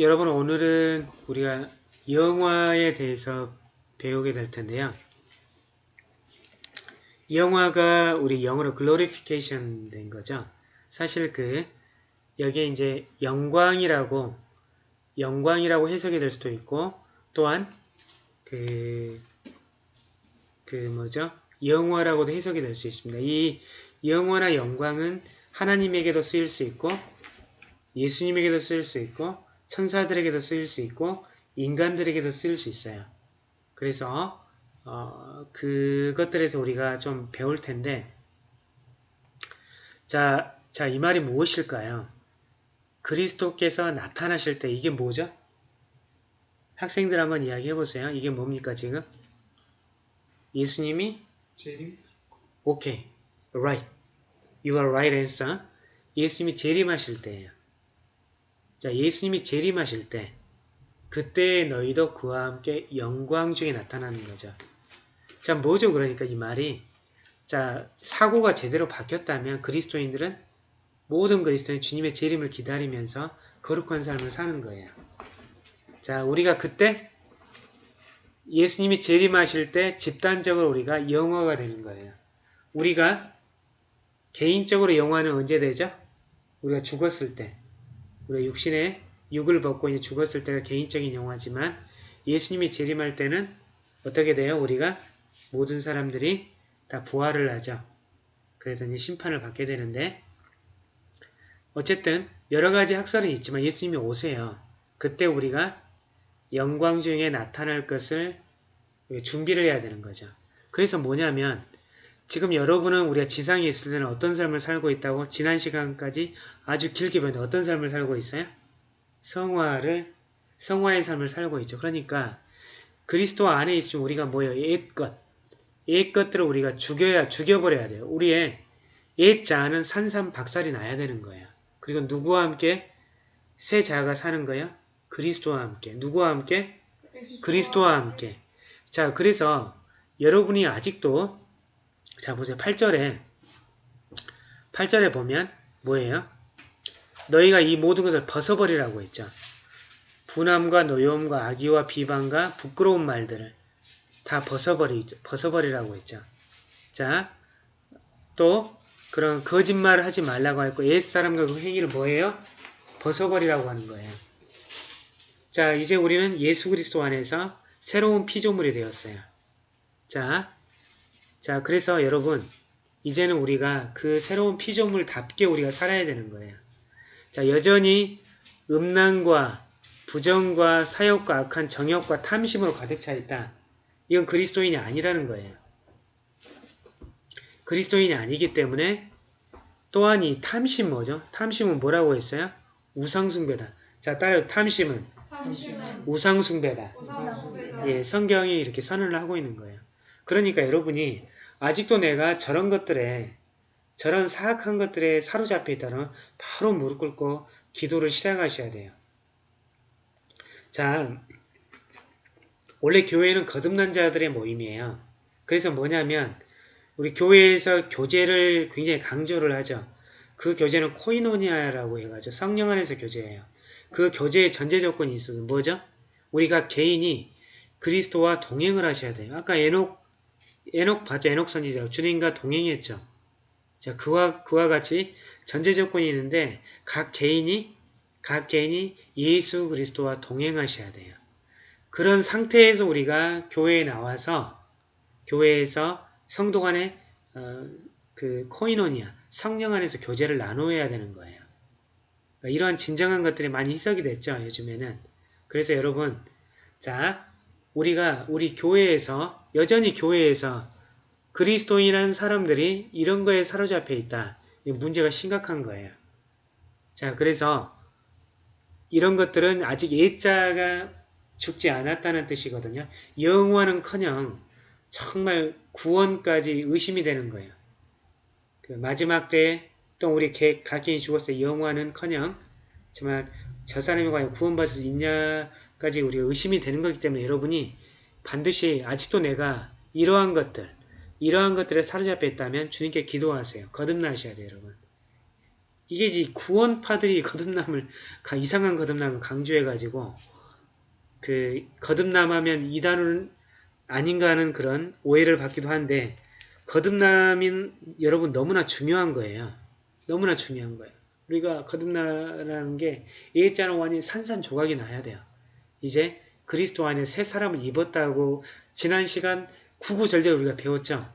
여러분 오늘은 우리가 영화에 대해서 배우게 될 텐데요. 영화가 우리 영어로 glorification 된 거죠. 사실 그 여기에 이제 영광이라고 영광이라고 해석이 될 수도 있고 또한 그, 그 뭐죠? 영화라고도 해석이 될 수 있습니다. 이 영화나 영광은 하나님에게도 쓰일 수 있고 예수님에게도 쓰일 수 있고 천사들에게도 쓰일 수 있고 인간들에게도 쓰일 수 있어요. 그래서 어, 그것들에서 우리가 좀 배울 텐데 자, 자, 이 말이 무엇일까요? 그리스도께서 나타나실 때 이게 뭐죠? 학생들 한번 이야기해 보세요. 이게 뭡니까 지금? 예수님이 재림? 오케이, right. You are right answer. 예수님이 재림하실 때예요. 자, 예수님이 재림하실 때 그때 너희도 그와 함께 영광 중에 나타나는 거죠. 자, 뭐죠? 그러니까 이 말이 자, 사고가 제대로 바뀌었다면 그리스도인들은 모든 그리스도인 주님의 재림을 기다리면서 거룩한 삶을 사는 거예요. 자, 우리가 그때 예수님이 재림하실 때 집단적으로 우리가 영화가 되는 거예요. 우리가 개인적으로 영화는 언제 되죠? 우리가 죽었을 때. 우리가 육신의 육을 벗고 이제 죽었을 때가 개인적인 영화지만 예수님이 재림할 때는 어떻게 돼요? 우리가 모든 사람들이 다 부활을 하죠. 그래서 이제 심판을 받게 되는데 어쨌든 여러 가지 학설은 있지만 예수님이 오세요. 그때 우리가 영광 중에 나타날 것을 준비를 해야 되는 거죠. 그래서 뭐냐면 지금 여러분은 우리가 지상에 있을 때는 어떤 삶을 살고 있다고 지난 시간까지 아주 길게 봤는데 어떤 삶을 살고 있어요? 성화를 성화의 삶을 살고 있죠. 그러니까 그리스도 안에 있으면 우리가 뭐예요? 옛것 옛것들을 우리가 죽여야 죽여버려야 돼요. 우리의 옛자는 산산박살이 나야 되는 거예요. 그리고 누구와 함께 새 자가 사는 거예요? 그리스도와 함께. 누구와 함께? 그리스도와 함께. 자, 그래서 여러분이 아직도 자 보세요. 8절에 8절에 보면 뭐예요? 너희가 이 모든 것을 벗어버리라고 했죠. 분함과 노여움과 악의와 비방과 부끄러운 말들을 다 벗어버리, 벗어버리라고 했죠. 자, 또 그런 거짓말을 하지 말라고 했고 옛사람과 그 행위를 뭐예요? 벗어버리라고 하는 거예요. 자, 이제 우리는 예수 그리스도 안에서 새로운 피조물이 되었어요. 자, 자, 그래서 여러분 이제는 우리가 그 새로운 피조물답게 우리가 살아야 되는 거예요. 자, 여전히 음란과 부정과 사욕과 악한 정욕과 탐심으로 가득 차 있다. 이건 그리스도인이 아니라는 거예요. 그리스도인이 아니기 때문에 또한 이 탐심 뭐죠? 탐심은 뭐라고 했어요? 우상숭배다. 자, 따라 탐심은, 탐심은 우상숭배다. 우상숭배다. 예, 성경이 이렇게 선언을 하고 있는 거예요. 그러니까 여러분이 아직도 내가 저런 것들에 저런 사악한 것들에 사로잡혀 있다면 바로 무릎 꿇고 기도를 시작하셔야 돼요. 자, 원래 교회는 거듭난 자들의 모임이에요. 그래서 뭐냐면 우리 교회에서 교제를 굉장히 강조를 하죠. 그 교제는 코이노니아라고 해가지고 성령 안에서 교제해요. 그 교제의 전제 조건이 있어서 뭐죠? 우리가 개인이 그리스도와 동행을 하셔야 돼요. 아까 에녹 에녹 봤죠? 에녹 선지자 주님과 동행했죠. 자 그와 그와 같이 전제 조건이 있는데 각 개인이 각 개인이 예수 그리스도와 동행하셔야 돼요. 그런 상태에서 우리가 교회에 나와서 교회에서 성도 간의 어, 그 코이노니아 성령 안에서 교제를 나누어야 되는 거예요. 그러니까 이러한 진정한 것들이 많이 희석이 됐죠 요즘에는. 그래서 여러분 자 우리가 우리 교회에서 여전히 교회에서 그리스도인이라는 사람들이 이런 거에 사로잡혀 있다. 문제가 심각한 거예요. 자 그래서 이런 것들은 아직 예자가 죽지 않았다는 뜻이거든요. 영원은커녕 정말 구원까지 의심이 되는 거예요. 그 마지막 때에 또 우리 각인이 죽었어요. 영원은커녕 정말 저 사람이 과연 구원받을 수 있냐 까지 우리가 의심이 되는 거기 때문에 여러분이 반드시 아직도 내가 이러한 것들 이러한 것들에 사로잡혀 있다면 주님께 기도하세요. 거듭나셔야 돼요. 여러분. 이게 이제 구원파들이 거듭남을 가- 이상한 거듭남을 강조해가지고 그 거듭남하면 이단은 아닌가 하는 그런 오해를 받기도 한데 거듭남인 여러분 너무나 중요한 거예요. 너무나 중요한 거예요. 우리가 거듭나라는 게 예자는 완전히 산산조각이 나야 돼요. 이제 그리스도 안에 새 사람을 입었다고 지난 시간 구구절절 우리가 배웠죠.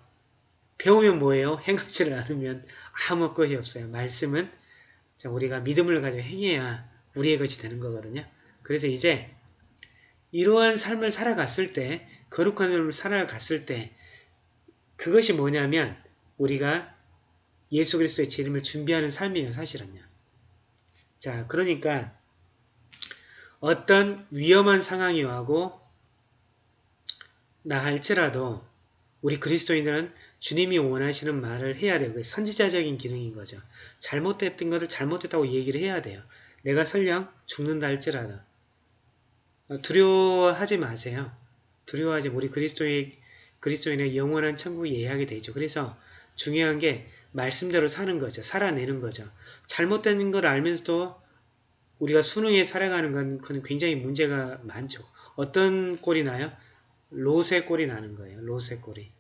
배우면 뭐예요? 행하지를 않으면 아무 것이 없어요. 말씀은 자, 우리가 믿음을 가지고 행해야 우리의 것이 되는 거거든요. 그래서 이제 이러한 삶을 살아갔을 때 거룩한 삶을 살아갔을 때 그것이 뭐냐면 우리가 예수 그리스도의 재림을 준비하는 삶이에요. 사실은요. 자 그러니까 어떤 위험한 상황이 와고 나 할지라도 우리 그리스도인들은 주님이 원하시는 말을 해야 돼요. 선지자적인 기능인 거죠. 잘못됐던 것을 잘못됐다고 얘기를 해야 돼요. 내가 설령 죽는다 할지라도 어, 두려워하지 마세요. 두려워하지 우리 그리스도의 그리스도인의 영원한 천국이 예하게 되죠. 그래서 중요한 게 말씀대로 사는 거죠. 살아내는 거죠. 잘못된 걸 알면서도 우리가 수능에 살아가는 건 그건 굉장히 문제가 많죠. 어떤 꼴이 나요? 롯의 꼴이 나는 거예요. 롯의 꼴이.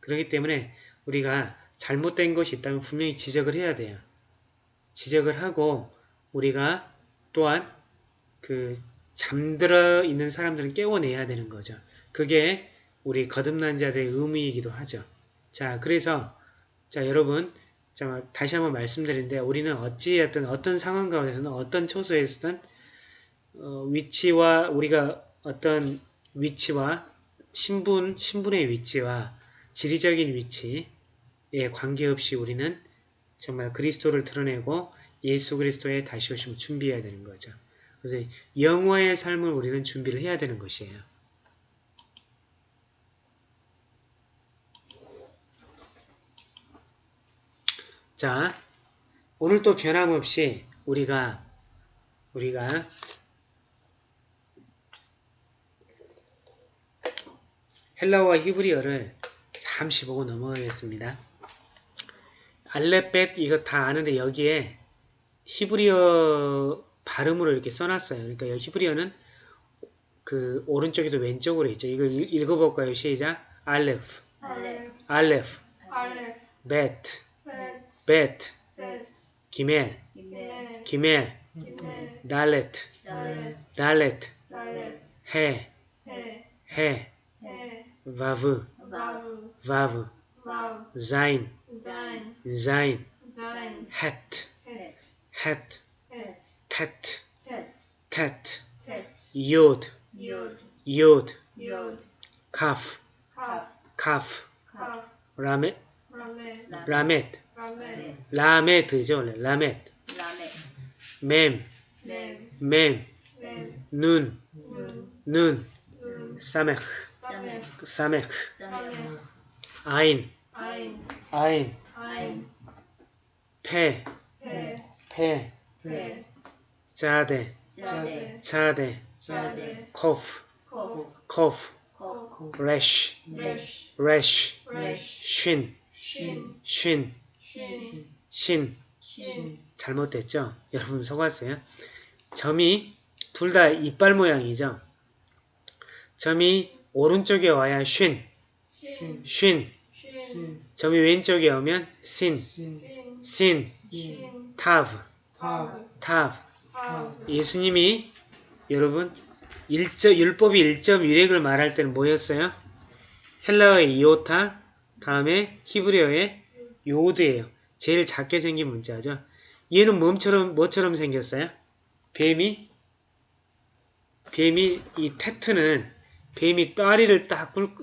그렇기 때문에 우리가 잘못된 것이 있다면 분명히 지적을 해야 돼요. 지적을 하고 우리가 또한 그 잠들어 있는 사람들은 깨워내야 되는 거죠. 그게 우리 거듭난 자들의 의무이기도 하죠. 자, 그래서 자 여러분 자 다시 한번 말씀드리는데 우리는 어찌했든 어떤 상황 가운데서는 어떤 처소에서든 어, 위치와 우리가 어떤 위치와 신분 신분의 위치와 지리적인 위치에 관계없이 우리는 정말 그리스도를 드러내고 예수 그리스도의 다시 오심을 준비해야 되는 거죠. 그래서 영화의 삶을 우리는 준비를 해야 되는 것이에요. 자, 오늘 또 변함없이 우리가 우리가 헬라어와 히브리어를 잠시 보고 넘어가겠습니다. 알레벳 이거 다 아는데 여기에 히브리어 발음으로 이렇게 써놨어요. 그러니까 여기 히브리어는 그 오른쪽에서 왼쪽으로 있죠. 이걸 읽- 읽어볼까요? 시작. 알레프, 알레 알레프, 알레 베트, 벳 베트, 벳 기멜, 기멜 기멜, 기멜 달레트, 달렛 달레트, 달렛 해, 해 해, 해 바브, 바브 바브, 바브 자인, 자인 자인, 자인 헷, 헷 헷, 헷 테트, 텟 테트, 텟 요드, 요드 요드, 요드 카프, 카프 카프, 카프 라메, 라메 라메트, 라메 라메트죠, 원래. 라메트, 라메 맴, 맴 맴, 맴 눈, 눈. 눈, 눈 사메크, 사메 사메크, 사메 아인, 아인. 아인, 아인. 페, 페 페, 페 자데, 자데 코프, 코프 레쉬, 레쉬. 레 쉰, 신. 쉰, 잘못됐죠? 여러분 속았어요? 점이 둘 다 이빨 모양이죠? 점이 오른쪽에 와야 쉰, 신. 쉰, 신. 점이 왼쪽에 오면 신, 신. 타브. 타브. 예수님이 여러분 일점, 율법이 1.1획을 말할 때는 뭐였어요? 헬라어의 이오타, 다음에 히브리어의 요드예요. 제일 작게 생긴 문자죠. 얘는 뭐처럼 뭐처럼 생겼어요? 뱀이 뱀이 이 테트는 뱀이 따리를 딱 뚫,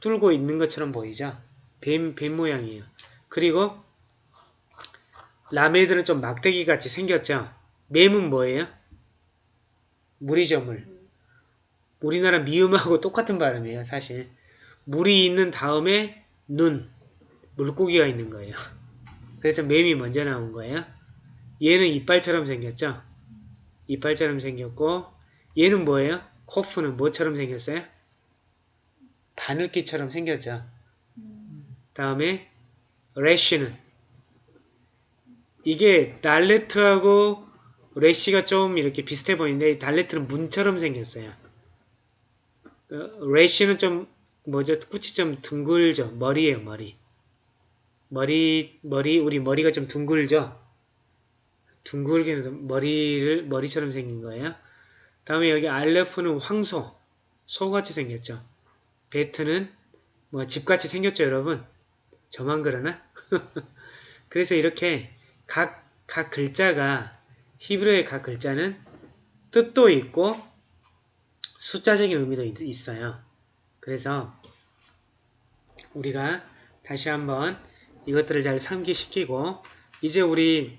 뚫고 있는 것처럼 보이죠. 뱀, 뱀 모양이에요. 그리고 라메드는 좀 막대기 같이 생겼죠. 뱀은 뭐예요? 물이죠, 물. 우리나라 미음하고 똑같은 발음이에요, 사실. 물이 있는 다음에 눈, 물고기가 있는 거예요. 그래서 뱀이 먼저 나온 거예요. 얘는 이빨처럼 생겼죠? 이빨처럼 생겼고, 얘는 뭐예요? 코프는 뭐처럼 생겼어요? 바늘기처럼 생겼죠. 다음에 래쉬는 이게 달레트하고 레시가 좀 이렇게 비슷해 보이는데 달레트는 문처럼 생겼어요. 어, 레시는 좀 뭐죠? 끝이 좀 둥글죠. 머리예요, 머리. 머리 머리 우리 머리가 좀 둥글죠. 둥글게 해서 머리를 머리처럼 생긴 거예요. 다음에 여기 알레프는 황소, 소같이 생겼죠. 베트는 뭐 집같이 생겼죠, 여러분. 저만 그러나? 그래서 이렇게 각, 각 글자가 히브리어의 각 글자는 뜻도 있고 숫자적인 의미도 있- 있어요. 그래서 우리가 다시 한번 이것들을 잘 상기시키고 이제 우리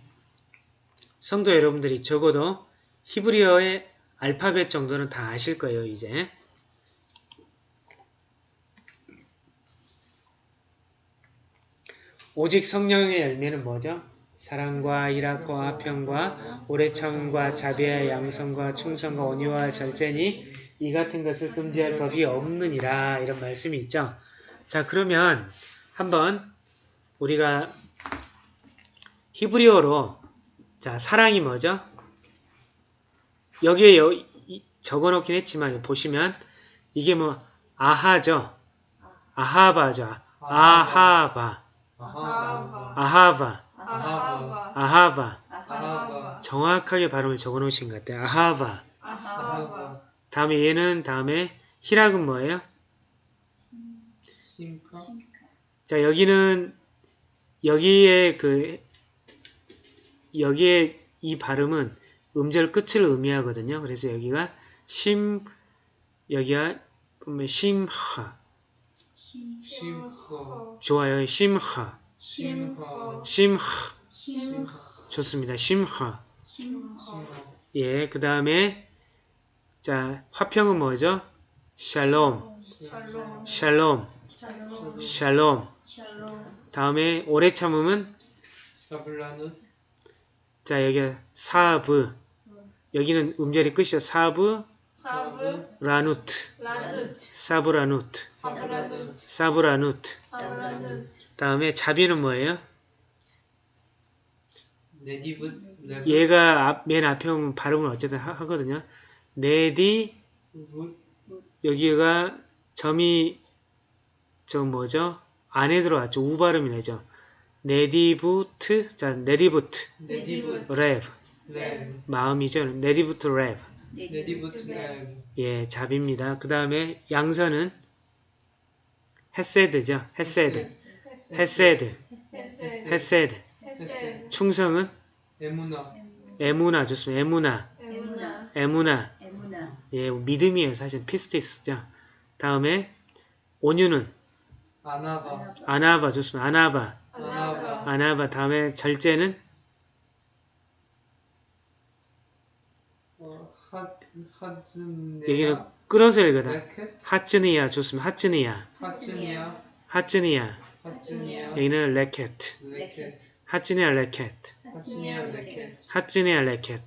성도 여러분들이 적어도 히브리어의 알파벳 정도는 다 아실 거예요, 이제. 오직 성령의 열매는 뭐죠? 사랑과 일학과 화평과 오래 참음과 자비와 양성과 충성과 온유와 절제니 이 같은 것을 금지할 법이 없느니라 이런 말씀이 있죠. 자 그러면 한번 우리가 히브리어로 자 사랑이 뭐죠? 여기에 여, 이- 적어놓긴 했지만 보시면 이게 뭐 아하죠. 아하바죠. 아하바. 아하바 아하바. 정확하게 발음을 적어 놓으신 것 같아요. 아하바 다음에 얘는 다음에 히락은 뭐예요? 심카 자, 여기는 여기에 그 여기에 이 발음은 음절 끝을 의미하거든요. 그래서 여기가 심 여기가 보면 심하. 심허 좋아요. 심하. 심하. 심허 좋습니다. 심하. 예, 그 다음에 자 화평은 뭐죠? שלום. שלום. שלום שלום 다음에 오래 참음은 자 여기 사브. 여기는 음절이 끝이죠. 사브. 사브. 라누트. 라누트. 사브라누트. 사브 라누트. 사브 라누트. 사브 라누트. 다음에 자비는 뭐예요? 얘가 앞, 맨 앞에 오면 발음을 어쨌든 하, 하거든요. 네디 여기가 점이 저 뭐죠? 안에 들어왔죠. 우 발음이 나죠. נדיבות 자 נדיבות לב לב 마음이죠. נדיבות לב 예 자비입니다. 그 다음에 양선은 חסד죠. חסד 헤세드 헤세 헤세드 헤세 충성은 אמונה אמונה 좋습니다. אמונה אמונה 예 믿음이에요. 사실 피스티스죠. 다음에 온유는 아나바. 아나바 좋습니다. 아나바. 아나바. 아나바. 다음에 절제는? 어, 하 하즈네야. 여기는 끌어서 읽어다. 레켓 하츠니야 좋습니다. 하츠니야. 하츠니아 하츠니야. 하츠니아 여기는 레켓. 레켓. 하츠니야 레켓. 하츠니야 레켓. 하츠니아 레켓.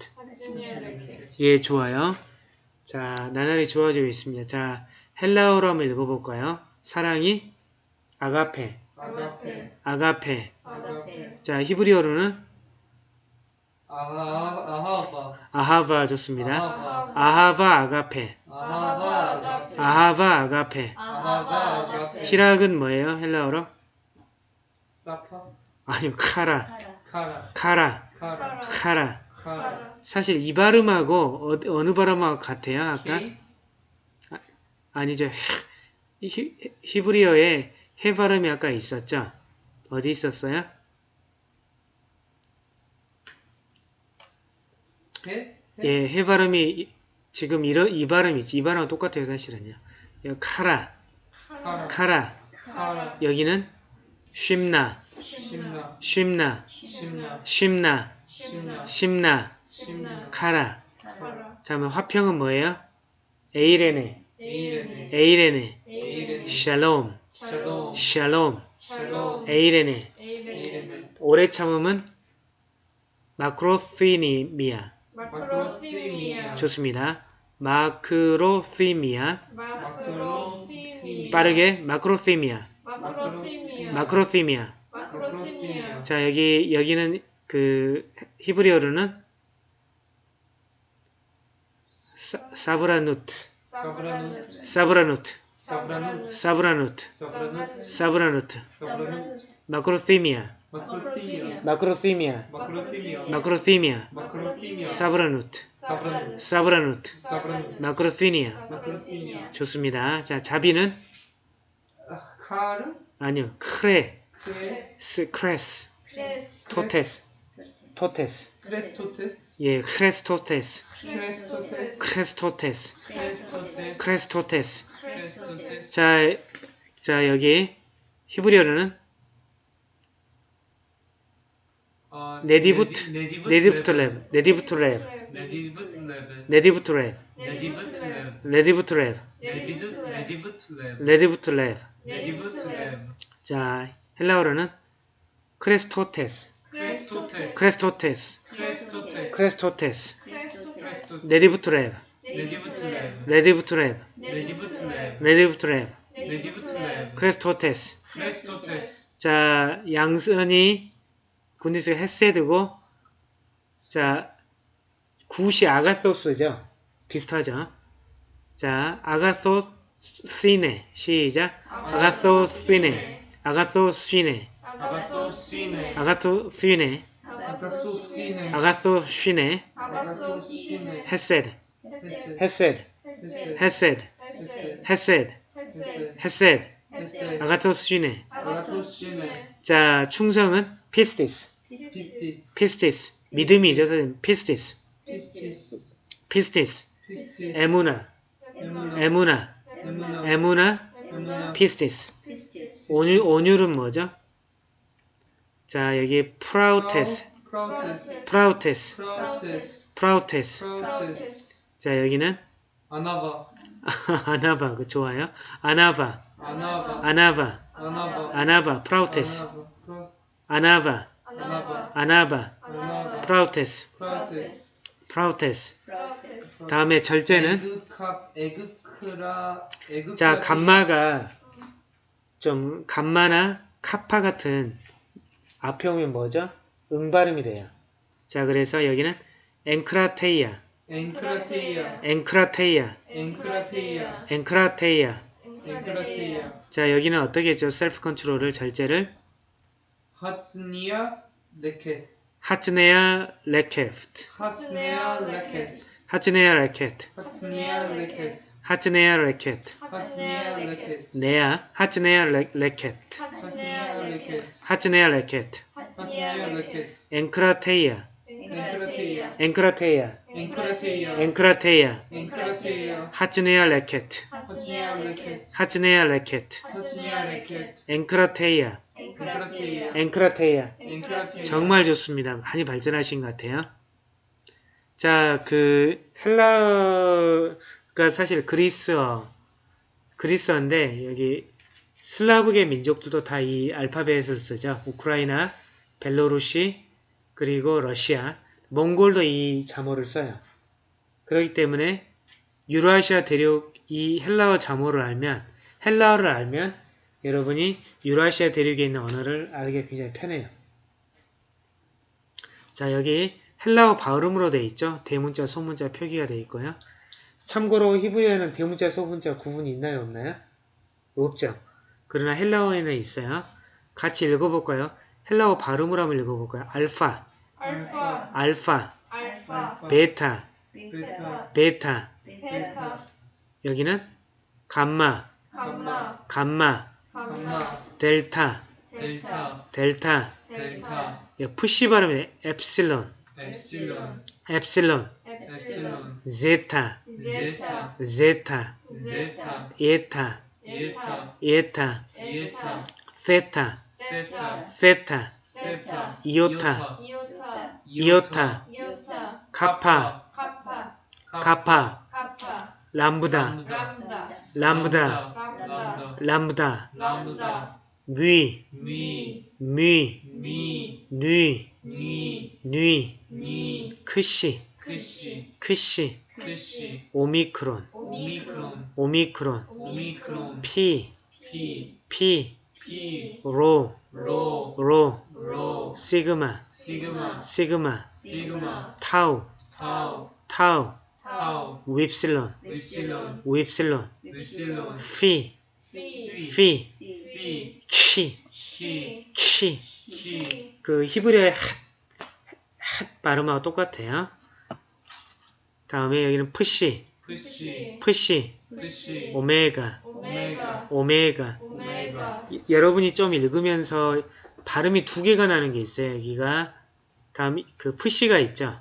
예 좋아요. 자 나날이 좋아지고 있습니다. 자 헬라어로 한번 읽어볼까요? 사랑이 아가페. 아가페. 아가페. 아가페. 자 히브리어로는 아하 아하바. 아하바 좋습니다. 아하바. 아하바 아가페. 아하바 아가페. 아하바 아가페. 아하바 아가페. 희락은 뭐예요? 헬라어로? 사파? 아니요 카라. 카라. 카라. 카라. 카라. 카라. 카라 사실 이 발음하고 어, 어느 발음하고 같아요? 아까? 케이 아니죠. 히, 히브리어에 해 발음이 아까 있었죠? 어디 있었어요? 해? 예, 해 발음이 지금 이러, 이 발음이지. 이 발음은 똑같아요, 사실은요. 여기 카라, 카라. 카라. 카라. 여기는 쉼나, 쉼나, 쉼나, 심나, 심나. 카라. 카라. 화평은 뭐예요? 에이레네, 에이레네. 에이레네, 에이레네. 샬롬, 샬롬. 샬롬, 샬롬. 에이레네. 에이레네. 오래 참음은 마크로시니미아. 마크로시미아. 좋습니다. 마크로시미아. 빠르게 마크로시미아. 마크로시미아. 자, 여기 여기는 그 히브리어로는 사, 사브라누트, 사브라누 사브라누트, 사브라누 사브라누트, 마크로시미아, 마크로티미아 사브라누트, 사브라누 사브라누트, 사브라누 마크로시니아. 마크로티미아 좋습니다. 자, 자비는? 아, 카르 아니요. 크레, 크레? 스, 크레스, 크레스. 토테스, 토테스. 크레스토테스? 예, 크레스토테스, 크레스토테스. 크레스토테스, 크레스토테스 자, 자 여기 히브리어로는 어, 네디부트, 네디부트 랩, 네디부트 랩, 네디부트 랩, 네디부트 랩, 네디부트 랩. 자, 헬라어로는 크레스토테스. 크레스토테스, 크레스토테스. 네디부트 랩, 네디부트 랩 네디부트 랩, 네디부트 레벨 네디부트 랩, 네디부트 랩 크레스토테스. 크레스토테스 자, 양선이 goodness가 헤세드고, 자, good이 아가토스죠. 비슷하죠. 자, 아가토 시네. 시작. 아가토 시네. 아가토 시네. 아가토 시네 아가토 시네. 아가토 시네 아가토시네. 아가토시네 헤세드. 헤세 헤세드. 헤세 헤세드. 헤세 아가토시네. 아가토시네 자, 충성은 피스티스. 피스티스. 믿음이죠. 선생님. 피스티스. 피스티스 에무나. 에무나 에무나. 피스티스. 온유, 온유는 뭐죠? 자, 여기. 프라우테스 프라우테스. 프라우테스 자, 여기는 아나바 아나바. 그 좋아요. 아나바. 아나바 아나바. 아나바 아나바. 프라우테스. 아나바 아나바. 프라우테스. 프라우테스 다음에 절제는 자, 감마가 좀 감마나 카파 같은 앞에 오면 뭐죠? 응발음이 돼요. 자, 그래서 여기는 앵크라테이아, 앵크라테이아 앵크라테이아, 앵크라테이아 앵크라테이아. 앵크라테이아 자, 여기는 어떻게 했죠? self control을 절제를 하츠니아 레켓 하츠네야 레케프트, 하츠니아 레켓 하츠네야 레케트, 하츠니아 레켓 하츠네야 레케트, 하츠니아 레켓 네야, 하츠네야 레, 레케트, 하츠네야 레케트, 레켓 앵크라테이아, 앵크라테이아 앵크라테이아, 앵크라테이아 하츠니아 레켓 하츠니아 레켓 앵크라테이아, 앵크라테이아 앵크라테이아. 앵크라테이아 정말 좋습니다. 많이 발전하신 것 같아요. 자, 그 헬라가 사실 그리스어, 그리스어인데 여기 슬라브계 민족들도 다 이 알파벳을 쓰죠. 우크라이나, 벨로루시, 그리고 러시아, 몽골도 이 자모를 써요. 그렇기 때문에 유라시아 대륙 이 헬라어 자모를 알면 헬라어를 알면 여러분이 유라시아 대륙에 있는 언어를 알기 굉장히 편해요. 자 여기 헬라어 발음으로 되어 있죠. 대문자, 소문자 표기가 되어 있고요. 참고로 히브리어는 대문자, 소문자 구분이 있나요, 없나요? 없죠. 그러나 헬라어에는 있어요. 같이 읽어볼까요? 헬라어 발음으로 한번 읽어볼까요? 알파, 알파. 알파, 알파. 베타, 베타. 베타. 베타. 여기는 감마, 감마. 감마, 감마. 델타, 델타. 델타. 델타. 여기 푸시 발음이 epsilon, 엡실론. epsilon, 엡실론. zeta, 제타. zeta, 제타. eta, 이에타. eta, 이에타. theta, 세타 이오타 이오타 kappa, 카파 카파 람다 lambda, 람다 mui, 미 mui, 미 nui, 미 nui, 미 크시, 크시 크시, 오미크론 오미크론, 오미크론 피, 피 피, 피 로, 로. 로, 로. 시그마, 시그마. 시그마, 시그마. 타우, 타우. 타우, 타우. 윕실론, 윕실론. 윕실론, 윕실론. 피, 피, 피, 피. 키, 키. 키. 키. 그 히브리어의 핫, 핫 발음하고 똑같아요. 다음에 여기는 푸시, 푸시. 푸시, 오메가, 오메가, 여러분이 좀 읽으면서 발음이 두 개가 나는 게 있어요. 여기가 다음 그 푸시가 있죠.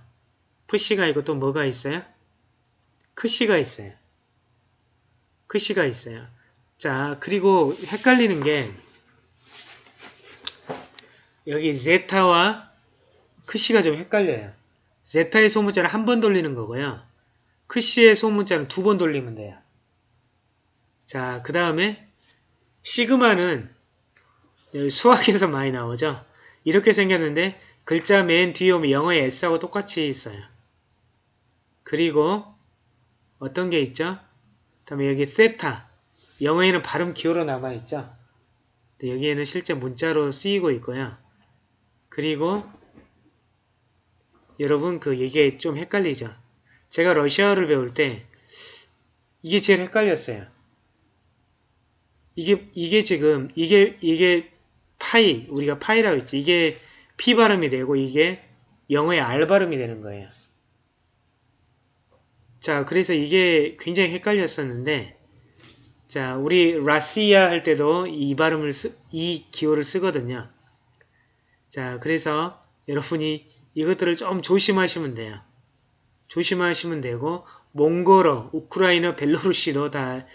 푸시가 있고 또 뭐가 있어요? 크시가 있어요. 크시가 있어요. 자 그리고 헷갈리는 게 여기 제타와 크시가 좀 헷갈려요. 제타의 소문자는 한 번 돌리는 거고요. 크시의 소문자는 두 번 돌리면 돼요. 자, 그 다음에 시그마는 수학에서 많이 나오죠. 이렇게 생겼는데 글자 맨 뒤에 오면 영어의 S하고 똑같이 있어요. 그리고 어떤 게 있죠? 다음에 여기 세타 영어에는 발음 기호로 남아있죠. 여기에는 실제 문자로 쓰이고 있고요. 그리고 여러분 그 이게 좀 헷갈리죠. 제가 러시아어를 배울 때 이게 제일 헷갈렸어요. 이게 이게 지금 이게 이게 파이 우리가 파이라고 했지 이게 피 발음이 되고 이게 영어의 R 발음이 되는 거예요. 자 그래서 이게 굉장히 헷갈렸었는데 자 우리 라시아 할 때도 이 발음을 쓰, 이 기호를 쓰거든요. 자 그래서 여러분이 이것들을 좀 조심하시면 돼요. 조심하시면 되고 몽골어, 우크라이나, 벨로루시도 다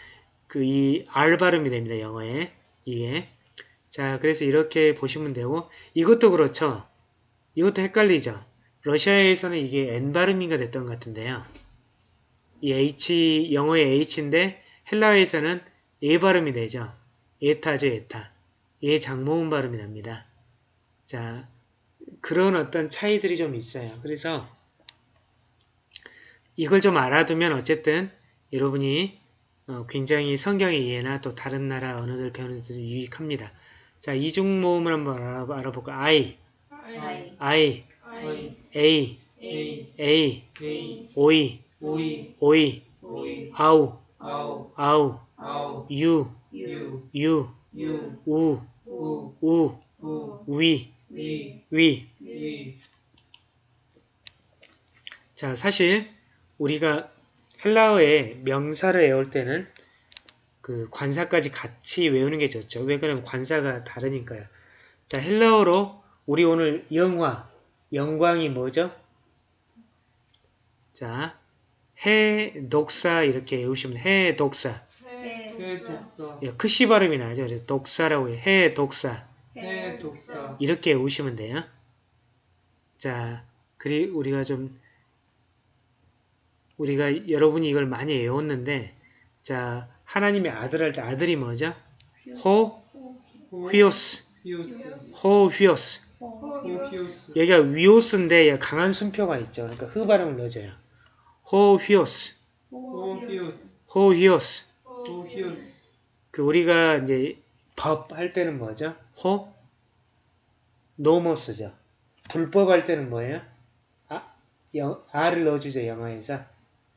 그 이 R 발음이 됩니다. 영어에 이게 자 그래서 이렇게 보시면 되고 이것도 그렇죠. 이것도 헷갈리죠. 러시아에서는 이게 N 발음인가 됐던 것 같은데요. 이 H 영어의 H인데 헬라어에서는 E 발음이 되죠. 에타죠 에타. 예 장모음 발음이 납니다. 자 그런 어떤 차이들이 좀 있어요. 그래서 이걸 좀 알아두면 어쨌든 여러분이 어, 굉장히 성경의 이해나 또 다른 나라 언어들 배우는 데 유익합니다. 자, 이중 모음을 한번 알아, 알아볼까? I, 아이, I, 아이, A, 에이, A, A 오이, 오이. 오이, 오이. 아우, 아우. 아우, 아우 유, 유. 유, 유 우, 우. 우, 우 위, 위 위. 위. 자, 사실 우리가 헬라어의 명사를 외울 때는 그 관사까지 같이 외우는 게 좋죠. 왜 그러면 관사가 다르니까요. 자, 헬라어로 우리 오늘 영화, 영광이 뭐죠? 자, 해, 독사 이렇게 외우시면 해, 독사. 해, 해 독사 예, 크시 발음이 나죠. 그래서 독사라고 해요. 해, 독사. 해 독사 이렇게 외우시면 돼요. 자, 그리 우리가 좀 우리가 여러분이 이걸 많이 외웠는데 자 하나님의 아들 할 때 아들이 뭐죠? 호 휘오스 호 휘오스 여기가 위오스인데 강한 순표가 있죠. 그러니까 흐 발음을 넣어줘요. 호 휘오스 호 휘오스 그 우리가 이제 법 할 때는 뭐죠? 호 노모스죠. 불법 할 때는 뭐예요? 아, 영, R을 넣어주죠 영어에서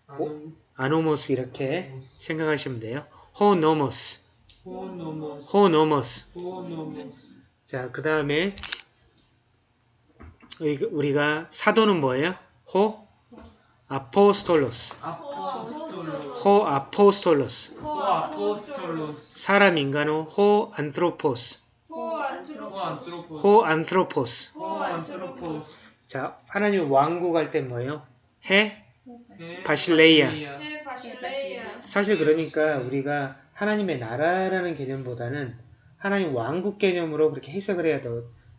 아노 아노모스 이렇게 생각하시면 돼요. 호 노모스. 호노모스. 호 노모스. 호노모스. 자 그 다음에 우리가 사도는 뭐예요? 호? 아포스톨로스. 아포스톨로스. 호 아포스톨로스. 호 아포스톨로스. 사람 인간은 호 안트로포스. 호안트로, 호안트로포스. 호 안트로포스. 호 안트로포스. 자 하나님 왕국 할 때 뭐예요? 해해 바실레이아. 해, 바실레이아, 사실 그러니까 우리가 하나님의 나라라는 개념보다는 하나님 왕국 개념으로 그렇게 해석을 해야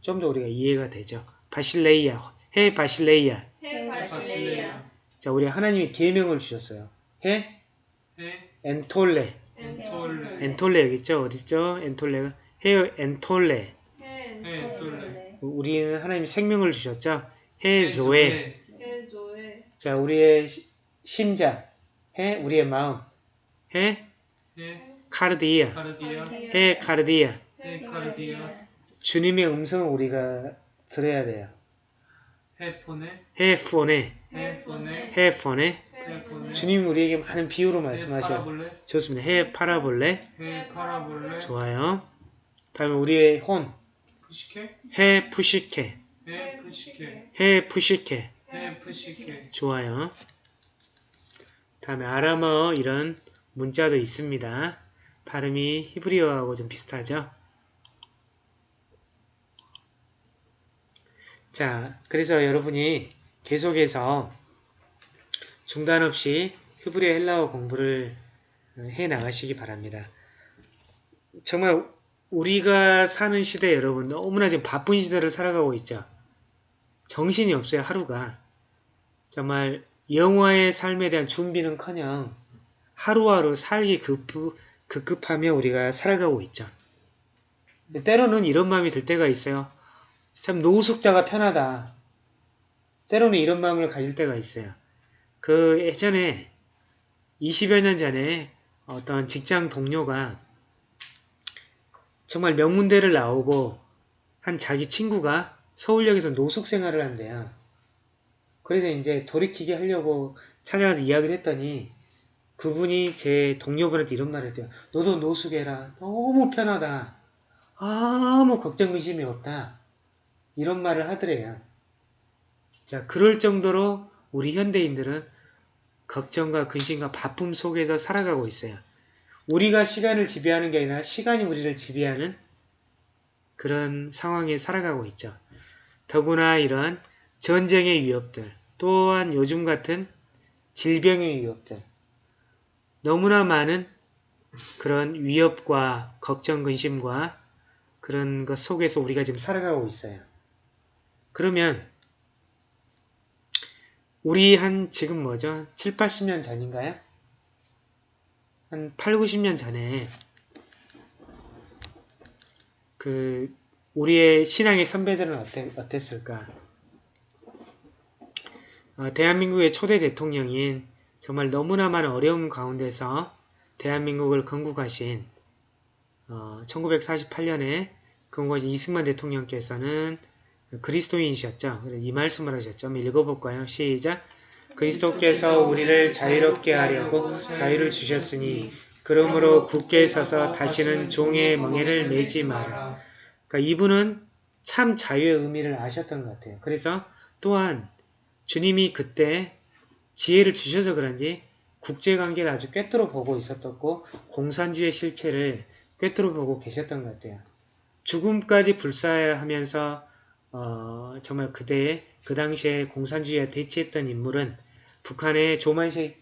좀 더 우리가 이해가 되죠. 바실레이아, 해 바실레이아. 해, 바실레이아, 자, 우리 하나님이 계명을 주셨어요. 해 해 엔톨레. 엔톨레 엔톨레 여기 있죠? 어디 있죠? 엔톨레가 해 엔톨레. 해, 엔톨레 우리는 하나님이 생명을 주셨죠. 해 조에. 자, 우리의 시- 심장. 해 우리의 마음. 해? 해. 카르디아. 카르디아. 해 카르디아. 해 카르디아. 주님의 음성을 우리가 들어야 돼요. 헤폰에 헤드폰에 헤폰에 주님 우리에게 많은 비유로. 파라볼레. 좋습니다. 해 파라볼레. 헤 파라볼레. 좋아요. 다음에 우리의 혼. 푸시케 해 푸시케 헤 푸시케 해 푸시케 헤 푸시케 좋아요. 다음에 아람어 이런 문자도 있습니다. 발음이 히브리어하고 좀 비슷하죠. 자, 그래서 여러분이 계속해서 중단 없이 히브리어 헬라어 공부를 해 나가시기 바랍니다. 정말 우리가 사는 시대 여러분 너무나 지금 바쁜 시대를 살아가고 있죠. 정신이 없어요, 하루가. 정말 영화의 삶에 대한 준비는커녕 하루하루 살기 급부, 급급하며 우리가 살아가고 있죠. 때로는 이런 마음이 들 때가 있어요. 참 노숙자가 편하다. 때로는 이런 마음을 가질 때가 있어요. 그 예전에 20여 년 전에 어떤 직장 동료가 정말 명문대를 나오고 한 자기 친구가 서울역에서 노숙 생활을 한대요. 그래서 이제 돌이키게 하려고 찾아가서 이야기를 했더니 그분이 제 동료분한테 이런 말을 했대요. 너도 노숙해라. 너무 편하다. 아무 걱정 의심이 없다. 이런 말을 하더래요. 자, 그럴 정도로 우리 현대인들은 걱정과 근심과 바쁨 속에서 살아가고 있어요. 우리가 시간을 지배하는 게 아니라 시간이 우리를 지배하는 그런 상황에 살아가고 있죠. 더구나 이런 전쟁의 위협들, 또한 요즘 같은 질병의 위협들, 너무나 많은 그런 위협과 걱정, 근심과 그런 것 속에서 우리가 지금 살아가고 있어요. 그러면 우리 한 지금 뭐죠? 7, 80년 전인가요? 한 8, 90년 전에 그 우리의 신앙의 선배들은 어땠, 어땠을까? 어, 대한민국의 초대 대통령인 정말 너무나 많은 어려움 가운데서 대한민국을 건국하신 어, 1948년에 건국하신 이승만 대통령께서는 그리스도인이셨죠. 이 말씀을 하셨죠. 읽어볼까요? 시작! 그리스도께서 우리를 자유롭게 하려고 자유를 주셨으니 그러므로 굳게 서서 다시는 종의 멍에를 매지 마라. 그러니까 이분은 참 자유의 의미를 아셨던 것 같아요. 그래서 또한 주님이 그때 지혜를 주셔서 그런지 국제관계를 아주 꿰뚫어 보고 있었었고 공산주의 실체를 꿰뚫어 보고 계셨던 것 같아요. 죽음까지 불사하면서 어, 정말 그때 그 당시에 공산주의에 대치했던 인물은 북한의 조만식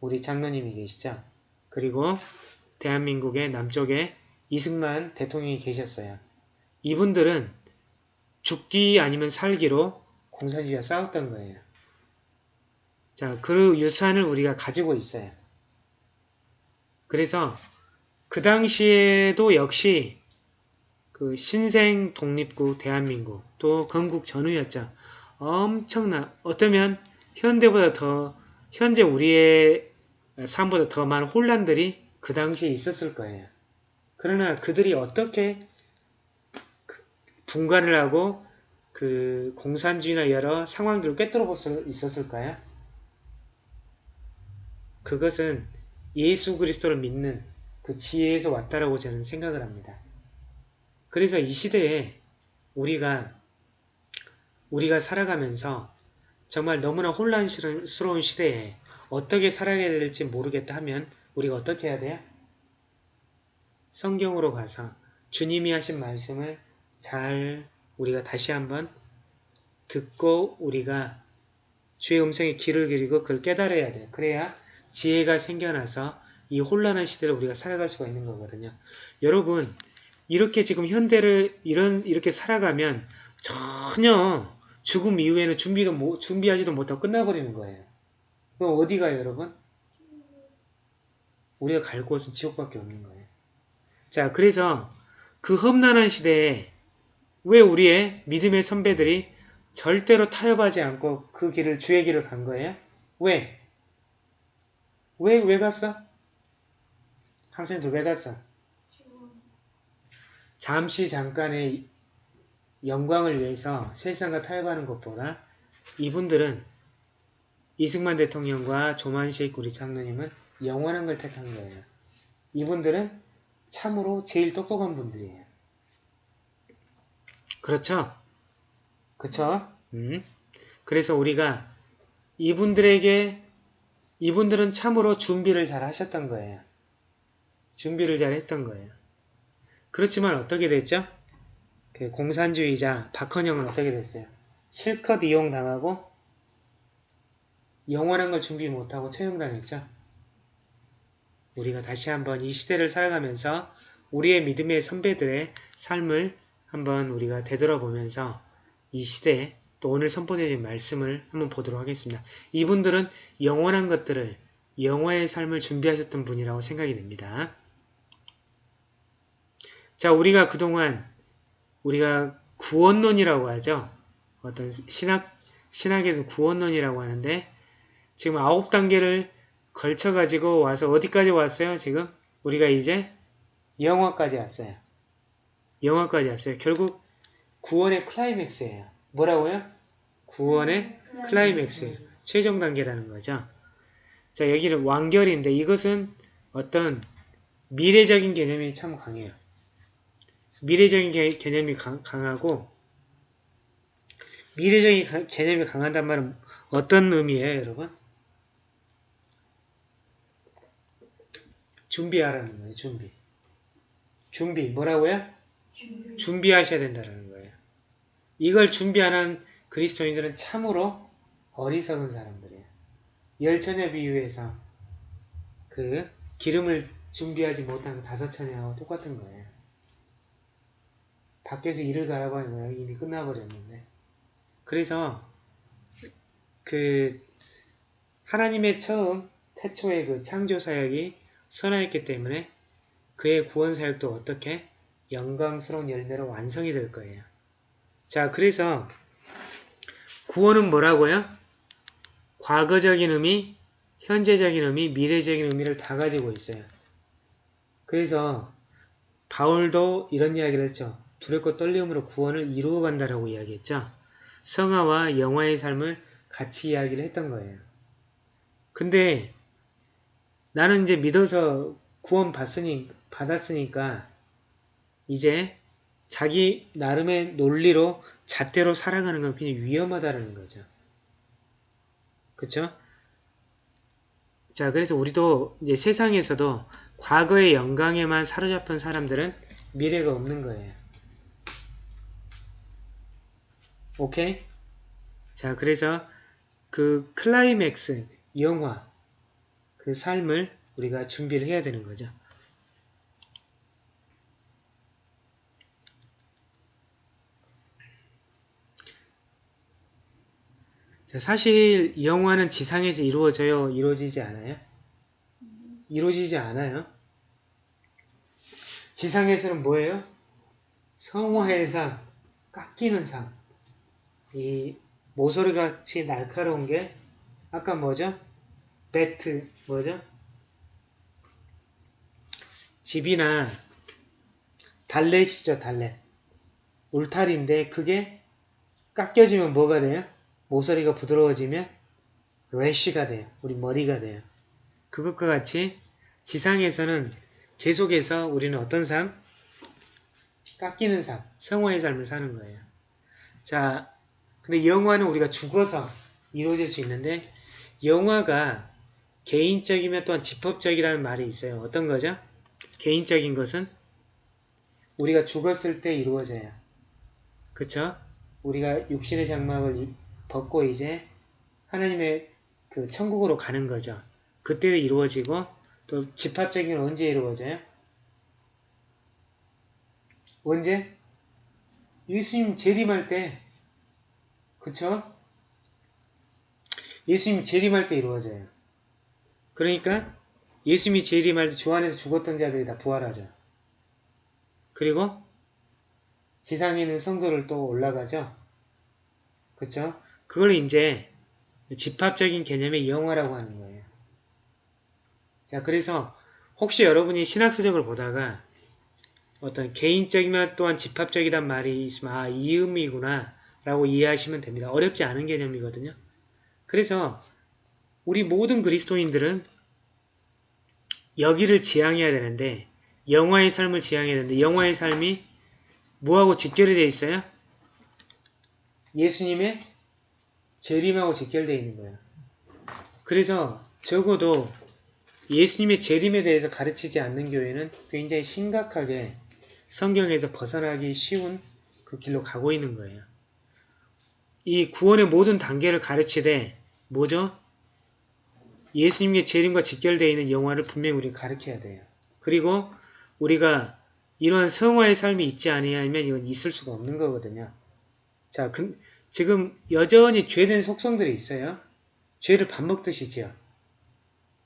우리 장로님이 계시죠. 그리고 대한민국의 남쪽에 이승만 대통령이 계셨어요. 이분들은 죽기 아니면 살기로 공산주의와 싸웠던 거예요. 자, 그 유산을 우리가 가지고 있어요. 그래서 그 당시에도 역시 그 신생 독립국 대한민국 또 건국 전후였죠. 엄청나 어쩌면 현대보다 더 현재 우리의 삶보다 더 많은 혼란들이 그 당시에 있었을 거예요. 그러나 그들이 어떻게 그 분간을 하고 그 공산주의나 여러 상황들을 꿰뚫어 볼 수 있었을까요? 그것은 예수 그리스도를 믿는 그 지혜에서 왔다라고 저는 생각을 합니다. 그래서 이 시대에 우리가 우리가 살아가면서 정말 너무나 혼란스러운 시대에 어떻게 살아가야 될지 모르겠다 하면 우리가 어떻게 해야 돼요? 성경으로 가서 주님이 하신 말씀을 잘 우리가 다시 한번 듣고 우리가 주의 음성에 귀를 기리고 그걸 깨달아야 돼요. 그래야 지혜가 생겨나서 이 혼란한 시대를 우리가 살아갈 수가 있는 거거든요. 여러분 이렇게 지금 현대를 이런 이렇게 살아가면 전혀 죽음 이후에는 준비도 못, 준비하지도 못하고 끝나버리는 거예요. 그럼 어디 가요, 여러분? 우리가 갈 곳은 지옥밖에 없는 거예요. 자, 그래서 그 험난한 시대에 왜 우리의 믿음의 선배들이 절대로 타협하지 않고 그 길을 주의 길을 간 거예요? 왜? 왜, 왜 갔어? 학생들 왜 갔어? 잠시 잠깐의 영광을 위해서 세상과 타협하는 것보다 이분들은 이승만 대통령과 조만식 우리 장로님은 영원한 걸 택한 거예요. 이분들은 참으로 제일 똑똑한 분들이에요. 그렇죠? 그쵸? 음. 그래서 우리가 이분들에게 이분들은 참으로 준비를 잘 하셨던 거예요. 준비를 잘 했던 거예요. 그렇지만 어떻게 됐죠? 그 공산주의자 박헌영은 어떻게 됐어요? 실컷 이용당하고 영원한 걸 준비 못하고 처형당했죠? 우리가 다시 한번 이 시대를 살아가면서 우리의 믿음의 선배들의 삶을 한번 우리가 되돌아보면서 이 시대에 또 오늘 선포되어진 말씀을 한번 보도록 하겠습니다. 이분들은 영원한 것들을 영화의 삶을 준비하셨던 분이라고 생각이 됩니다. 자, 우리가 그동안 우리가 구원론이라고 하죠. 어떤 신학 신학에서 구원론이라고 하는데 지금 아홉 단계를 걸쳐 가지고 와서 어디까지 왔어요? 지금 우리가 이제 영화까지 왔어요. 영화까지 왔어요. 결국 구원의 클라이맥스예요. 뭐라고요? 구원의 클라이맥스. 최종 단계라는 거죠. 자, 여기는 완결인데 이것은 어떤 미래적인 개념이 참 강해요. 미래적인 개, 개념이 강, 강하고 미래적인 가- 개념이 강한단 말은 어떤 의미예요, 여러분? 준비하라는 거예요, 준비. 준비, 뭐라고요? 준비하셔야 된다는 거예요. 이걸 준비하는 그리스도인들은 참으로 어리석은 사람들이에요. 열처녀 비유에서 그 기름을 준비하지 못한 다섯 처녀하고 똑같은 거예요. 밖에서 일을 갈아봐야 이미 끝나버렸는데. 그래서 그 하나님의 처음 태초의 그 창조 사역이 선하였기 때문에 그의 구원 사역도 어떻게 영광스러운 열매로 완성이 될 거예요. 자, 그래서 구원은 뭐라고요? 과거적인 의미, 현재적인 의미, 미래적인 의미를 다 가지고 있어요. 그래서 바울도 이런 이야기를 했죠. 두렵고 떨림으로 구원을 이루어 간다라고 이야기했죠. 성화와 영화의 삶을 같이 이야기를 했던 거예요. 근데 나는 이제 믿어서 구원 받으니, 받았으니까 이제 자기 나름의 논리로 잣대로 살아가는 건 굉장히 위험하다는 거죠. 그쵸? 자, 그래서 우리도 이제 세상에서도 과거의 영광에만 사로잡힌 사람들은 미래가 없는 거예요. 오케이? 자, 그래서 그 클라이맥스, 영화, 그 삶을 우리가 준비를 해야 되는 거죠. 사실 영화는 지상에서 이루어져요? 이루어지지 않아요? 이루어지지 않아요. 지상에서는 뭐예요? 성화의 삶, 깎이는 삶. 이 모서리같이 날카로운 게 아까 뭐죠? 배트 뭐죠? 집이나 달렛이죠 달렛 울타리인데 그게 깎여지면 뭐가 돼요? 모서리가 부드러워지면 래쉬가 돼요 우리 머리가 돼요 그것과 같이 지상에서는 계속해서 우리는 어떤 삶? 깎이는 삶, 성화의 삶을 사는 거예요 자 근데 영화는 우리가 죽어서 이루어질 수 있는데 영화가 개인적이면 또한 집합적이라는 말이 있어요. 어떤 거죠? 개인적인 것은 우리가 죽었을 때 이루어져요. 그쵸? 우리가 육신의 장막을 이- 벗고 이제 하나님의 그 천국으로 가는 거죠. 그때 이루어지고 또 집합적인 건 언제 이루어져요? 언제? 예수님 재림할 때 그쵸? 예수님 재림할 때 이루어져요. 그러니까 예수님이 재림할 때 주 안에서 죽었던 자들이 다 부활하죠. 그리고 지상에 있는 성도를 또 올라가죠. 그쵸? 그걸 이제 집합적인 개념의 영화라고 하는 거예요. 자, 그래서 혹시 여러분이 신학서적을 보다가 어떤 개인적이면 또한 집합적이란 말이 있으면 아, 이 의미구나 라고 이해하시면 됩니다. 어렵지 않은 개념이거든요. 그래서 우리 모든 그리스도인들은 여기를 지향해야 되는데 영화의 삶을 지향해야 되는데 영화의 삶이 뭐하고 직결이 되어 있어요? 예수님의 재림하고 직결되어 있는 거예요. 그래서 적어도 예수님의 재림에 대해서 가르치지 않는 교회는 굉장히 심각하게 성경에서 벗어나기 쉬운 그 길로 가고 있는 거예요. 이 구원의 모든 단계를 가르치되 뭐죠? 예수님의 재림과 직결되어 있는 영화를 분명히 우리가 가르쳐야 돼요. 그리고 우리가 이러한 성화의 삶이 있지 아니하면 이건 있을 수가 없는 거거든요. 자, 그, 지금 여전히 죄된 속성들이 있어요. 죄를 밥 먹듯이 지어.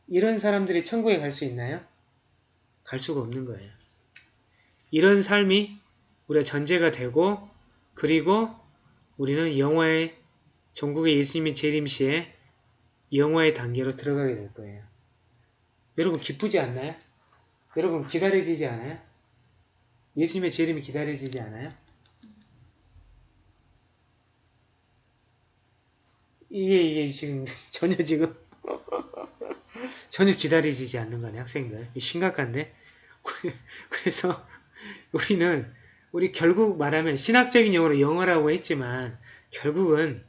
이런 사람들이 천국에 갈 수 있나요? 갈 수가 없는 거예요. 이런 삶이 우리가 전제가 되고 그리고 우리는 영화의 전국의 예수님의 재림시에 영화의 단계로 들어가게 될 거예요. 여러분 기쁘지 않나요? 여러분 기다려지지 않아요? 예수님의 재림이 기다려지지 않아요? 이게 이게 지금 전혀 지금 전혀 기다려지지 않는 거네 학생들. 심각한데? 그래서 우리는 우리 결국 말하면 신학적인 용어로 영어라고 했지만 결국은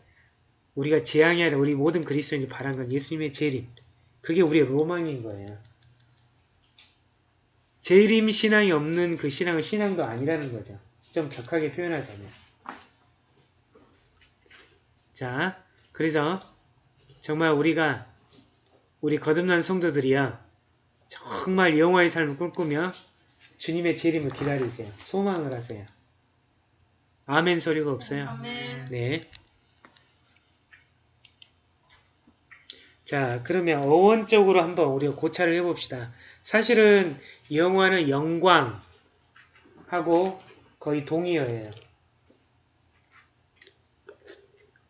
우리가 지향해야 될 우리 모든 그리스도인이 바란 건 예수님의 재림. 그게 우리의 로망인 거예요. 재림 신앙이 없는 그 신앙은 신앙도 아니라는 거죠. 좀 격하게 표현하자면. 자 그래서 정말 우리가 우리 거듭난 성도들이야 정말 영화의 삶을 꿈꾸며 주님의 재림을 기다리세요. 소망을 하세요. 아멘 소리가 없어요. 아멘. 네. 자, 그러면 어원적으로 한번 우리가 고찰을 해봅시다. 사실은 영화는 영광하고 거의 동의어예요.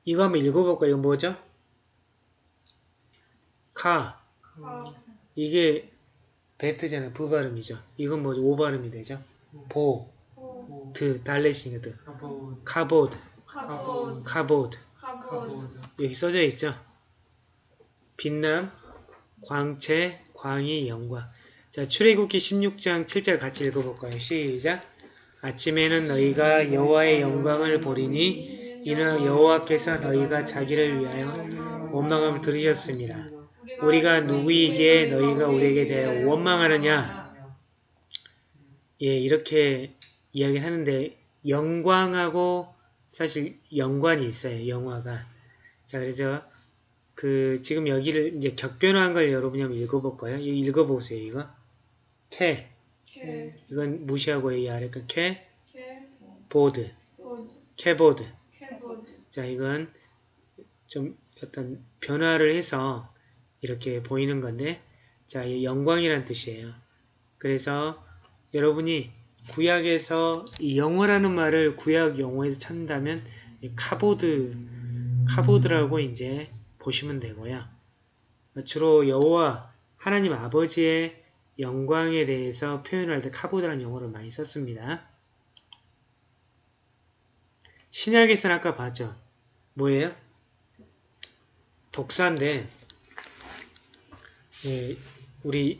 이거 한번 읽어볼까요? 이거 뭐죠? 카. 아, 이게 베트잖아요. 부 발음이죠. 이건 뭐죠? 오 발음이 되죠. 보, 호, 드, 달렛이 드, כבוד כבוד, כבוד. כבוד 여기 써져 있죠. 빛남, 광채, 광이, 영광. 자, 출애굽기 16장 7절 같이 읽어볼까요? 시작. 아침에는 너희가 여호와의 영광을 보리니 이는 여호와께서 너희가 자기를 위하여 원망함을 들으셨습니다. 우리가 누구이기에 너희가 우리에게 대하여 원망하느냐? 예, 이렇게 이야기하는데 영광하고 사실 연관이 있어요. 영화가. 자, 그래서 그 지금 여기를 이제 격변화한 걸 여러분이 한번 읽어볼까요? 이거 읽어보세요. 이거 캐 캐, 이건 무시하고 이 아래 거 캐, 보드, כבוד. 자, 이건 좀 어떤 변화를 해서 이렇게 보이는 건데, 자, 이 영광이란 뜻이에요. 그래서 여러분이 구약에서 이 영화라는 말을 구약 원어에서 찾는다면 이 카보드, 카보드라고 이제 보시면 되고요. 주로 여호와 하나님 아버지의 영광에 대해서 표현할 때 카보드라는 용어를 많이 썼습니다. 신약에서는 아까 봤죠. 뭐예요? 독사인데, 예, 우리,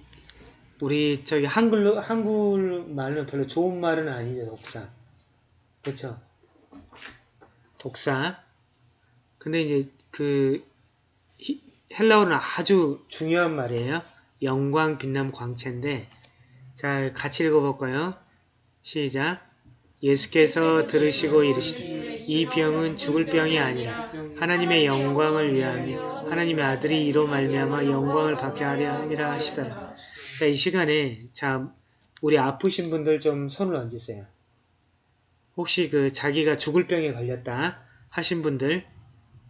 우리 저기 한글로, 한글 말은 별로 좋은 말은 아니죠, 독사. 그쵸? 독사. 근데 이제 그, 히- 헬라어는 아주 중요한 말이에요. 영광, 빛남, 광채인데, 자, 같이 읽어볼까요? 시작. 예수께서 들으시고 이르시되 이 병은 죽을 병이 아니라 하나님의 영광을 위하며 하나님의 아들이 이로 말미암아 영광을 받게 하려 함이라 하시더라. 자, 이 시간에 자 우리 아프신 분들 좀 손을 얹으세요. 혹시 그 자기가 죽을 병에 걸렸다 하신 분들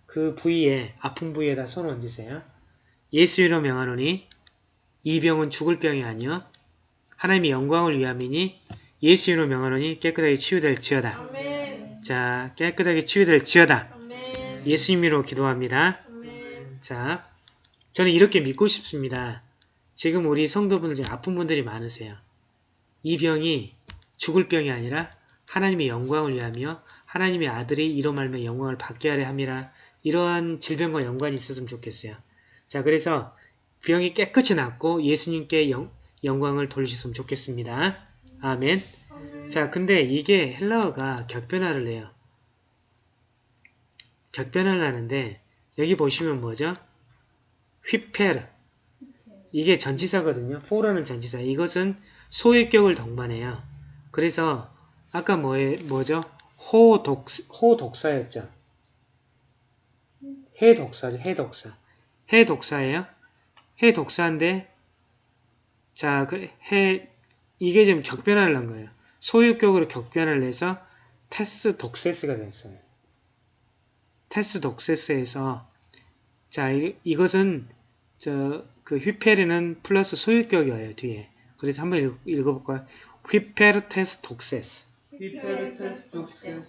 그 부위에 아픈 부위에다 손을 얹으세요. 예수 이로 명하노니 이 병은 죽을 병이 아니요 하나님의 영광을 위함이니 예수 이로 명하노니 깨끗하게 치유될지어다. 아멘. 자, 깨끗하게 치유될지어다. 아멘. 예수님으로 기도합니다. 아멘. 자, 저는 이렇게 믿고 싶습니다. 지금 우리 성도분들 중에 아픈 분들이 많으세요. 이 병이 죽을 병이 아니라 하나님의 영광을 위하며 하나님의 아들이 이로 말며 영광을 받게 하려 함이라 이러한 질병과 연관이 있었으면 좋겠어요. 자 그래서 병이 깨끗이 낫고 예수님께 영, 영광을 돌리셨으면 좋겠습니다. 아멘. 자 근데 이게 헬라어가 격변화를 해요. 격변화를 하는데 여기 보시면 뭐죠? 휘페르 이게 전치사거든요. 포라는 전치사. 이것은 소유격을 동반해요. 그래서 아까 뭐에, 뭐죠? 호독, 호독사였죠. 해독사죠. 해독사. 해독사예요. 해독사인데 자, 그 해, 이게 지금 격변화를 한 거예요. 소유격으로 격변화를 해서 τῆς δόξης가 됐어요. τῆς δόξης에서 자, 이, 이것은 저 그 ὑπέρ는 플러스 소유격이에요 뒤에. 그래서 한번 읽, 읽어볼까요? ὑπὲρ τῆς δόξης.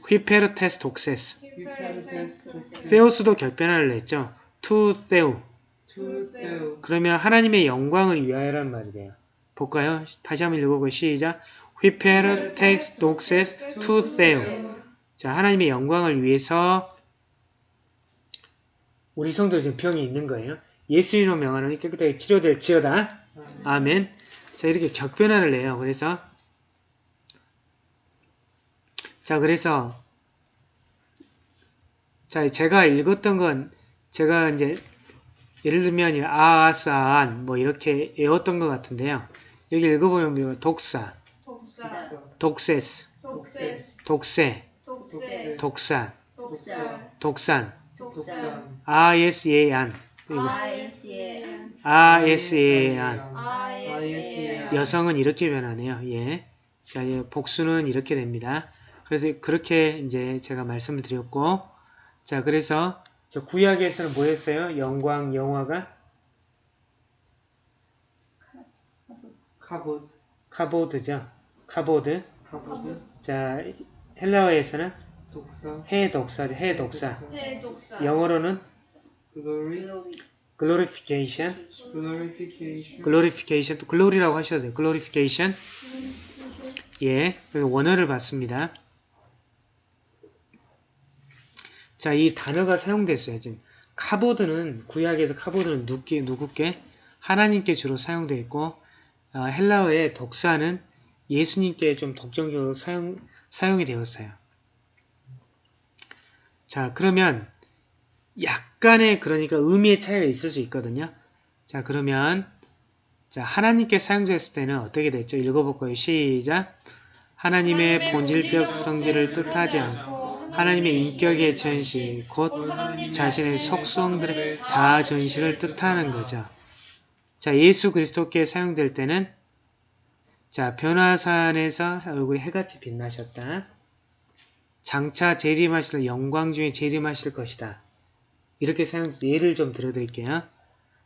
ὑπὲρ τῆς δόξης. θεός도 격변화를 했죠. τοῦ θεοῦ. τοῦ θεοῦ. 그러면 하나님의 영광을 위하여란 말이 돼요. 볼까요? 다시 한번 읽어보고 시작. ὑπὲρ τῆς δόξης τοῦ θεοῦ. 자, 하나님의 영광을 위해서 우리 성도 지금 병이 있는 거예요. 예수 이름으로 명하노니 깨끗하게 치료될 지어다. 아멘. 자, 이렇게 격변화를 해요. 그래서 자, 그래서 자, 제가 읽었던 건 제가 이제 예를 들면 아아사안 뭐 이렇게 외웠던 것 같은데요. 여기 읽어보면 뭐 독사, 독사, 독세스, 독세스, 독세, 독세, 독산, 독산, 독살, 아예스예안. 아예스예안. 여성은 이렇게 변하네요. 예. 자, 예, 복수는 이렇게 됩니다. 그래서 그렇게 이제 제가 말씀을 드렸고, 자, 그래서 저 구약에서는 뭐 했어요? 영광, 영화가 כבוד. כבוד죠. כבוד. כבוד. 자, 헬라어에서는 δόξα. ἡ δόξα죠. ἡ δόξα. ἡ δόξα, 영어로는 glory. glorification, glorification. glorification, 또 glory라고 하셔도 돼요. glorification. 예, 그래서 원어를 봤습니다. 자, 이 단어가 사용됐어요. 지금 כבוד는 구약에서 כבוד는 누구께, 누구께 하나님께 주로 사용되어 있고 어, 헬라어의 독사는 예수님께 좀 독점적으로 사용 사용이 되었어요. 자, 그러면 약간의 그러니까 의미의 차이가 있을 수 있거든요. 자, 그러면 자, 하나님께 사용됐을 때는 어떻게 됐죠? 읽어볼까요? 시작. 하나님의 본질적 성질을 뜻하지 않고 하나님의 인격의 전시, 곧 자신의 속성들의 자아 전시를 뜻하는 거죠. 자, 예수 그리스도께 사용될 때는 자, 변화산에서 얼굴이 해같이 빛나셨다. 장차 재림하실 영광 중에 재림하실 것이다. 이렇게 사용 예를 좀 들어드릴게요.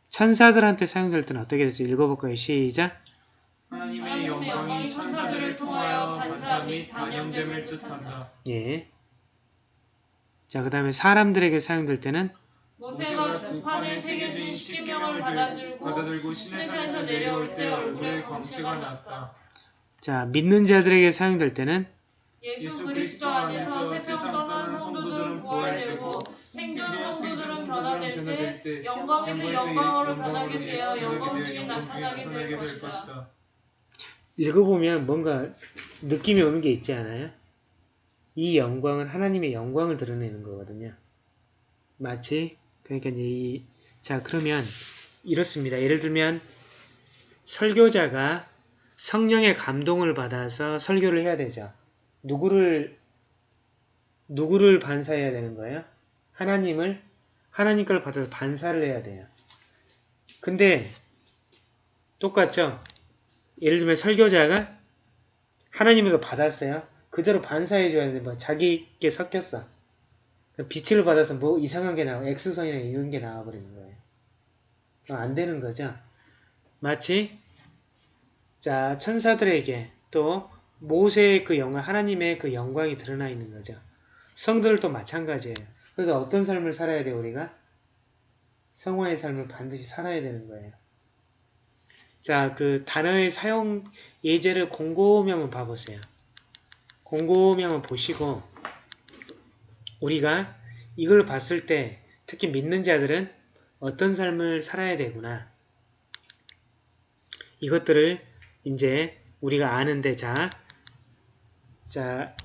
천사들한테 사용될 때는 어떻게 됐어요? 읽어볼까요? 시작. 하나님의 영광이 천사들을 통하여 반사 및 반영됨을 뜻한다. 예. 자, 그 다음에 사람들에게 사용될 때는 모세가 두 판에 새겨진 십계명을 받아들고 받아들고 시내산에서 내려올 때 얼굴에 광채가 났다. 자, 믿는 자들에게 사용될 때는 예수 그리스도 안에서 세상 떠난 성도들은 부활되고 생존 성도들은 변화될 때 영광에서 영광으로 변하게 되어 영광 중에 나타나게 될 것이다. 읽어보면 뭔가 느낌이 오는 게 있지 않아요? 이 영광은 하나님의 영광을 드러내는 거거든요. 마치 그러니까 이, 자 그러면 이렇습니다. 예를 들면 설교자가 성령의 감동을 받아서 설교를 해야 되죠. 누구를 누구를 반사해야 되는 거예요? 하나님을 하나님 걸 받아서 반사를 해야 돼요. 근데 똑같죠? 예를 들면 설교자가 하나님에서 받았어요. 그대로 반사해줘야 되는데 뭐 자기께 섞였어. 빛을 받아서 뭐 이상한 게 나와 X선이나 이런 게 나와버리는 거예요. 안 되는 거죠. 마치 자 천사들에게 또 모세의 그 영광 하나님의 그 영광이 드러나 있는 거죠. 성들도 마찬가지예요. 그래서 어떤 삶을 살아야 돼요 우리가? 성화의 삶을 반드시 살아야 되는 거예요. 자, 그 단어의 사용 예제를 곰곰이 한번 봐보세요. 곰곰이 한번 보시고 우리가 이걸 봤을 때 특히 믿는 자들은 어떤 삶을 살아야 되구나. 이것들을 이제 우리가 아는데 자, 자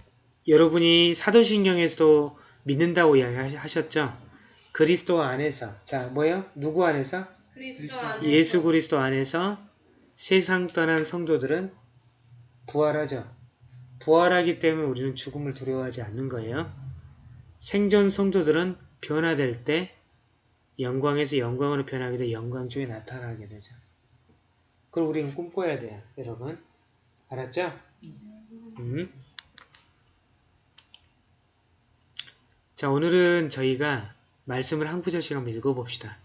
여러분이 사도신경에서도 믿는다고 이야기하셨죠? 그리스도 안에서 자 뭐요? 누구 안에서? 그리스도 안에서 예수 그리스도 안에서 세상 떠난 성도들은 부활하죠. 부활하기 때문에 우리는 죽음을 두려워하지 않는 거예요. 생존 성도들은 변화될 때 영광에서 영광으로 변하게 돼 영광 중에 나타나게 되죠. 그걸 우리는 꿈꿔야 돼요, 여러분. 알았죠? 음. 자, 오늘은 저희가 말씀을 한 구절씩 한번 읽어봅시다.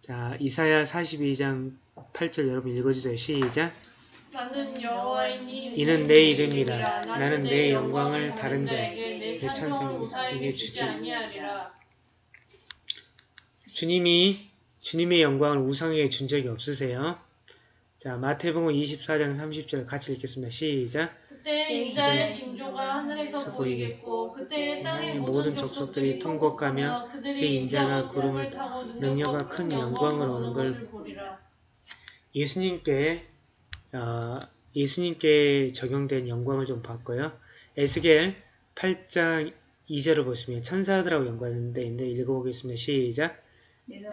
자, 이사야 42장 8절 여러분 읽어주세요. 시작. 나는 여호와이니 이는 내 이름이라. 나는 내 영광을 다른 자에게 내 찬송을 우사에게 주지 아니하리라. 주님이 주님의 영광을 우상에게 준 적이 없으세요. 자, 마태복음 24장 30절 같이 읽겠습니다. 시작. 그때 인자의 징조가 하늘에서 보이겠고 그때 땅의 모든 족속들이 통곡하며 그들이 인자가 구름을 타고 능력과 큰 영광을 오는 걸. 예수님께 어, 예수님께 적용된 영광을 좀 봤고요. 에스겔 8장 2절을 보시면 천사들하고 연관되어 있는데 읽어보겠습니다. 시작.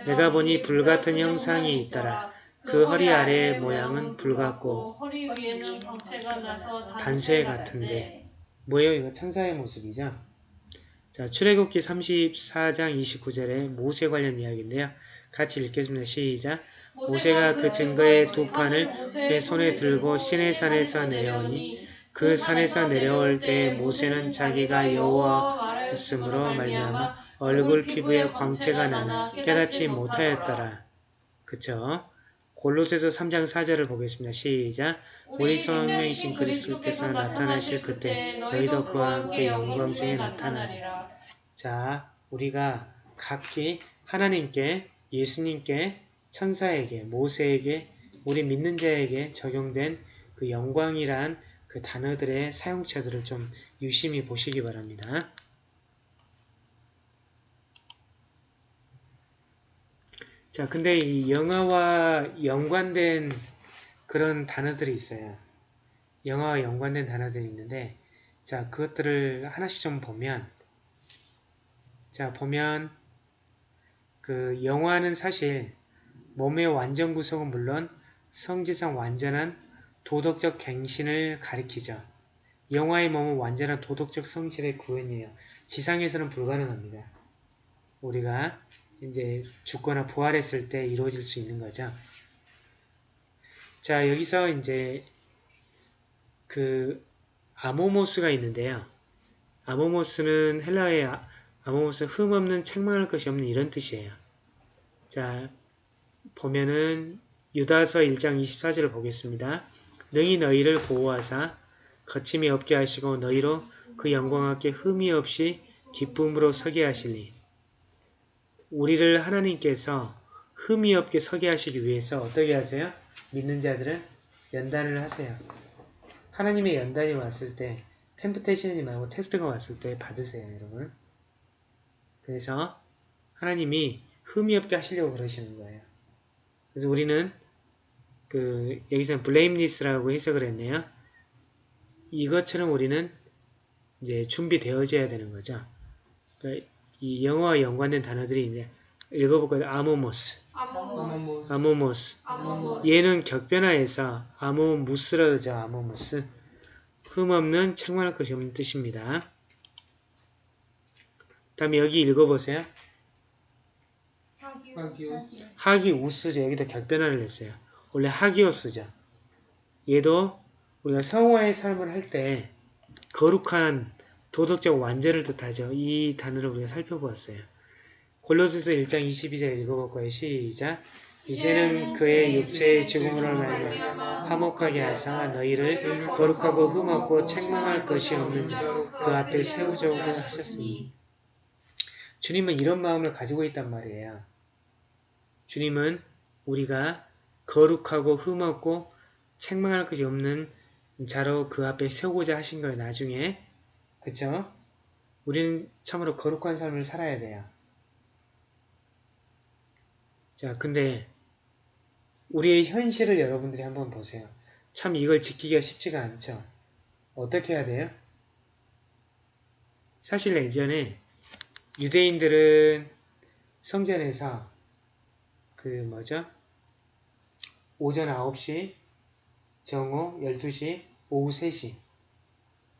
내가 보니 불같은 형상이 있더라. 그 허리 아래의 모양은 불 같고 허리 위에는 광채가 나서 단쇠 같은데 뭐예요? 이거 천사의 모습이죠. 자, 출애굽기 34장 29절에 모세 관련 이야기인데요. 같이 읽겠습니다. 시작. 모세가 그 증거의 두 판을 제 손에 들고 시내산에서 내려오니 그 산에서 내려올 때 모세는 자기가 여호와였으므로 말미암아 얼굴 피부에 광채가 나나 깨닫지 못하였더라. 그쵸? 골로새서 3장 4절을 보겠습니다. 시작. 우리 성령이신 그리스도께서 나타나실 그때 너희도 그와 함께 영광 중에 나타나리라. 자, 우리가 각기 하나님께, 예수님께, 천사에게, 모세에게, 우리 믿는 자에게 적용된 그 영광이란 그 단어들의 사용처들을 좀 유심히 보시기 바랍니다. 자, 근데 이 영화와 연관된 그런 단어들이 있어요. 영화와 연관된 단어들이 있는데, 자, 그것들을 하나씩 좀 보면, 자, 보면, 그, 영화는 사실 몸의 완전 구성은 물론 성질상 완전한 도덕적 갱신을 가리키죠. 영화의 몸은 완전한 도덕적 성실의 구현이에요. 지상에서는 불가능합니다. 우리가 이제 죽거나 부활했을 때 이루어질 수 있는 거죠. 자, 여기서 이제 그 아모모스가 있는데요. 아모모스는 헬라어의 아- 아모모스 흠 없는 책망할 것이 없는 이런 뜻이에요. 자, 보면은 유다서 1장 24절을 보겠습니다. 능히 너희를 보호하사 거침이 없게 하시고 너희로 그 영광 함께 흠이 없이 기쁨으로 서게 하시니 우리를 하나님께서 흠이 없게 서게 하시기 위해서 어떻게 하세요? 믿는 자들은 연단을 하세요. 하나님의 연단이 왔을 때 템프테이션이 말고 테스트가 왔을 때 받으세요, 여러분. 그래서 하나님이 흠이 없게 하시려고 그러시는 거예요. 그래서 우리는 그 여기서는 blameless라고 해석을 했네요. 이것처럼 우리는 이제 준비되어져야 되는 거죠. 그러니까 이 영어와 연관된 단어들이 이제 읽어볼까요? 아모모스, 아모모스 아모모스. 아모모스 얘는 격변화해서 아모무스라고 하죠. 아모무스. 흠없는 책망할 것이 없는 뜻입니다. 다음에 여기 읽어보세요. 하기오스. 하기우스죠. 여기다 격변화를 했어요. 원래 하기오스죠. 얘도 우리가 성화의 삶을 할 때 거룩한 도덕적 완전을 뜻하죠. 이 단어를 우리가 살펴보았어요. 골로새서 1장 22절 읽어볼 거예요. 시작. 이제는 그의 육체의 죽음으로 말미암아 화목하게 하사 너희를 거룩하고 흠없고 책망할 것이 없는 자그 앞에 세우자고 하셨으니 주님은 이런 마음을 가지고 있단 말이에요. 주님은 우리가 거룩하고 흠없고 책망할 것이 없는 자로 그 앞에 세우고자 하신 거예요. 나중에. 그쵸? 우리는 참으로 거룩한 삶을 살아야 돼요. 자, 근데 우리의 현실을 여러분들이 한번 보세요. 참 이걸 지키기가 쉽지가 않죠. 어떻게 해야 돼요? 사실 예전에 유대인들은 성전에서 그 뭐죠? 오전 9시, 정오 12시, 오후 3시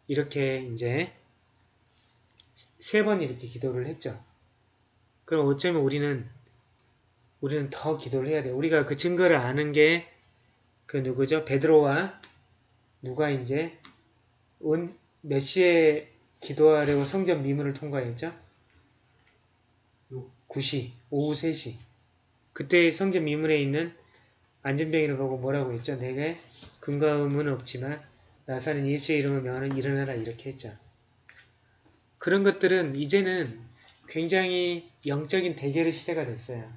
이렇게 이제 세 번 이렇게 기도를 했죠. 그럼 어쩌면 우리는 우리는 더 기도를 해야 돼요. 우리가 그 증거를 아는 게 그 누구죠? 베드로와 누가 이제 온, 몇 시에 기도하려고 성전 미문을 통과했죠? 9시, 오후 3시. 그때 성전 미문에 있는 안전병이를 보고 뭐라고 했죠? 내게 근거음은 없지만 나사는 예수의 이름을 명하는 일어나라 이렇게 했죠. 그런 것들은 이제는 굉장히 영적인 대결의 시대가 됐어요.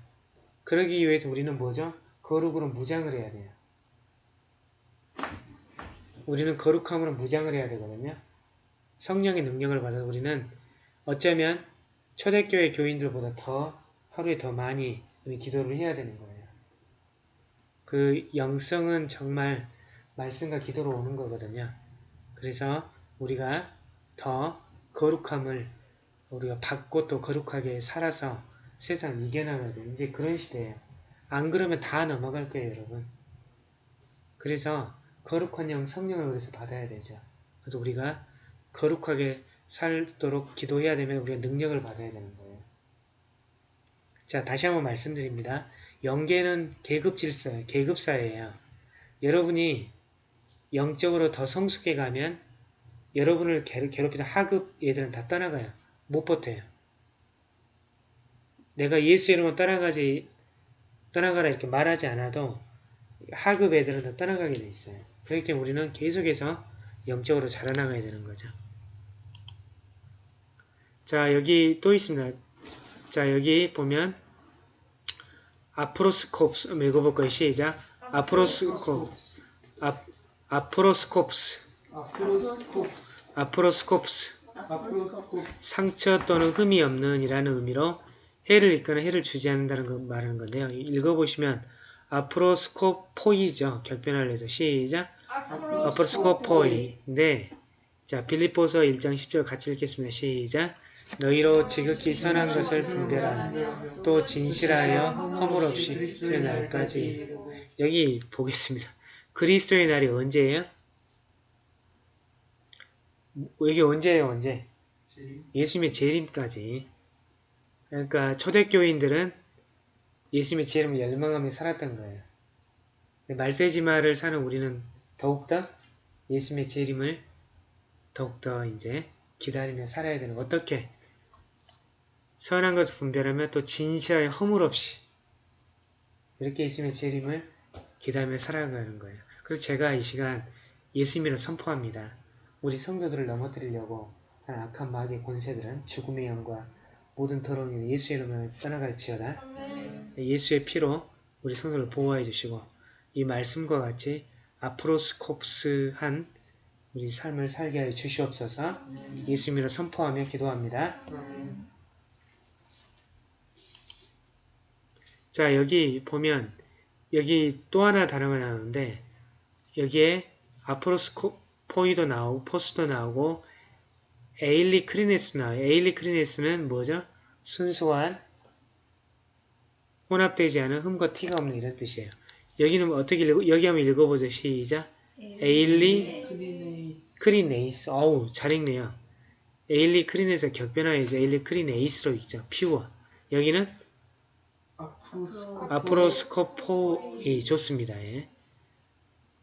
그러기 위해서 우리는 뭐죠? 거룩으로 무장을 해야 돼요. 우리는 거룩함으로 무장을 해야 되거든요. 성령의 능력을 받아서 우리는 어쩌면 초대교회 교인들보다 더 하루에 더 많이 기도를 해야 되는 거예요. 그 영성은 정말 말씀과 기도로 오는 거거든요. 그래서 우리가 더 거룩함을 우리가 받고 또 거룩하게 살아서 세상을 이겨나가야 돼요. 이제 그런 시대예요. 안 그러면 다 넘어갈 거예요, 여러분. 그래서 거룩한 영 성령을 그래서 받아야 되죠. 그래서 우리가 거룩하게 살도록 기도해야 되면 우리가 능력을 받아야 되는 거예요. 자, 다시 한번 말씀드립니다. 영계는 계급 질서예요. 계급 사회예요. 여러분이 영적으로 더 성숙해 가면 여러분을 괴- 괴롭히던 하급 애들은 다 떠나가요. 못 버텨요. 내가 예수 이름으로 떠나가지 떠나가라 이렇게 말하지 않아도 하급 애들은 다 떠나가게 돼 있어요. 그렇기 때문에 우리는 계속해서 영적으로 자라나가야 되는 거죠. 자 여기 또 있습니다. 자 여기 보면 아프로스콥스 읽어볼 거예요. 시작. 아프로스콥스 아, 아프로스콥스 아프로스콥스 아프로스콥스 상처 또는 흠이 없는 이라는 의미로 해를 입거나 해를 주지 않는다는 거 말하는 건데요. 읽어보시면 아프로스코포이죠. 격변을 해서 시작. 아프로스코포이. 자 빌립보서 1장 10절 같이 읽겠습니다. 시작. 너희로 지극히 선한 것을 분별하라. 또 진실하여 허물 없이 그리스도의 날까지. 여기 보겠습니다. 그리스도의 날이 언제예요? 이게 언제예요? 언제? 예수님의 재림까지. 그러니까 초대교인들은 예수님의 재림을 열망하며 살았던 거예요. 말세지마를 사는 우리는 더욱더 예수님의 재림을 더욱더 이제 기다리며 살아야 되는. 어떻게? 선한 것을 분별하며 또 진실하여 허물 없이 이렇게 예수님의 재림을 기다리며 살아가는 거예요. 그래서 제가 이 시간 예수님을 선포합니다. 우리 성도들을 넘어뜨리려고 하는 악한 마귀의 권세들은 죽음의 영과 모든 더러운 일 예수의 이름을 떠나갈지어다. 예수의 피로 우리 성도를 보호해 주시고 이 말씀과 같이 아프로스콥스한 우리 삶을 살게 하여 주시옵소서 예수님으로 선포하며 기도합니다. 자 여기 보면 여기 또 하나 단어가 나오는데 여기에 ἀπρόσκοποι도 나오고 포스도 나오고 εἰλικρινής 나와요. εἰλικρινής는 뭐죠? 순수한 혼합되지 않은 흠과 티가 없는 이런 뜻이에요. 여기는 어떻게 읽어? 여기 한번 읽어보죠. 시작. εἰλικρινεῖς 크리네이스. 어우 잘 읽네요. εἰλικρινεῖς 격변화해서 εἰλικρινεῖς로 읽죠. pure. 여기는 아프로스코프 아프로스코포이 좋습니다. 예.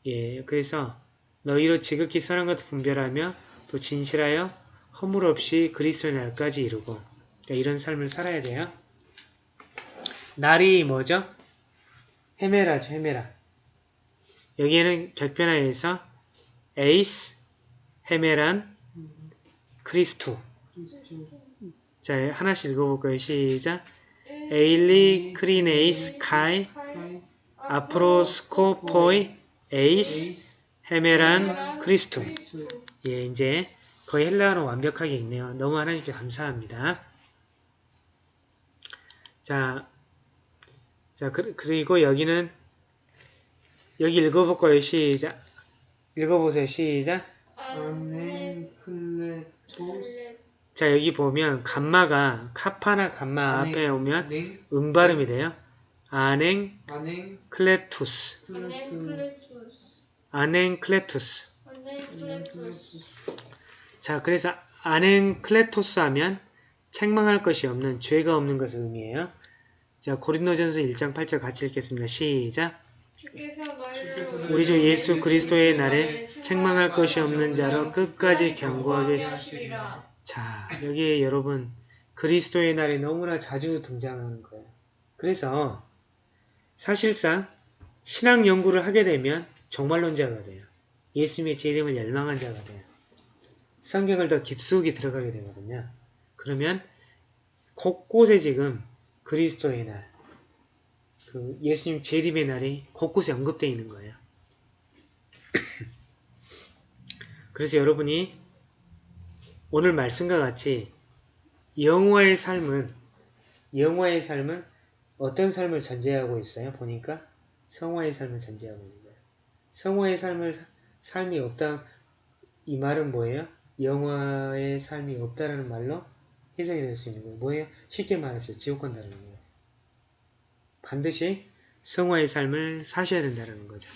예, 그래서 너희로 지극히 선한 것을 분별하며 또 진실하여 허물 없이 그리스도의 날까지 이루고 그러니까 이런 삶을 살아야 돼요. 날이 뭐죠? 헤메라죠, 헤메라. 여기에는 격변화해서 에이스, 헤메란, Χριστοῦ. 자, 하나씩 읽어볼까요? 시작. εἰλικρινεῖς, καὶ, ἀπρόσκοποι, εἰς, ἡμέραν Χριστοῦ. 예, 이제 거의 헬라어는 완벽하게 읽네요. 너무 하나님께 감사합니다. 자, 자 그, 그리고 여기는 여기 읽어볼까요? 시작. 읽어보세요. 시작. 아멘 클레토스 자 여기 보면 감마가 카파나 감마 아멘. 앞에 오면 네 음 발음이 돼요. 아냉 안행 클레투스 아냉 클레투스 자 그래서 아냉 클레토스 하면 책망할 것이 없는 죄가 없는 것을 의미해요. 자 고린도전서 1장 8절 같이 읽겠습니다. 시작 우리 주 예수 그리스도의 날에 책망할 것이 없는 자로 끝까지 경고하게 하시리라 자, 여기 여러분 그리스도의 날이 너무나 자주 등장하는 거예요. 그래서 사실상 신앙 연구를 하게 되면 종말론자가 돼요. 예수님의 제 이름을 열망한 자가 돼요. 성경을 더 깊숙이 들어가게 되거든요. 그러면 곳곳에 지금 그리스도의 날, 그 예수님 재림의 날이 곳곳에 언급되어 있는 거예요. 그래서 여러분이 오늘 말씀과 같이 영화의 삶은 영화의 삶은 어떤 삶을 전제하고 있어요? 보니까 성화의 삶을 전제하고 있는 거예요. 성화의 삶을 사- 삶이 없다 이 말은 뭐예요? 영화의 삶이 없다라는 말로 해석이 될 수 있는 거예요. 뭐예요? 쉽게 말해서 지옥 간다는 거예요. 반드시 성화의 삶을 사셔야 된다는 거죠.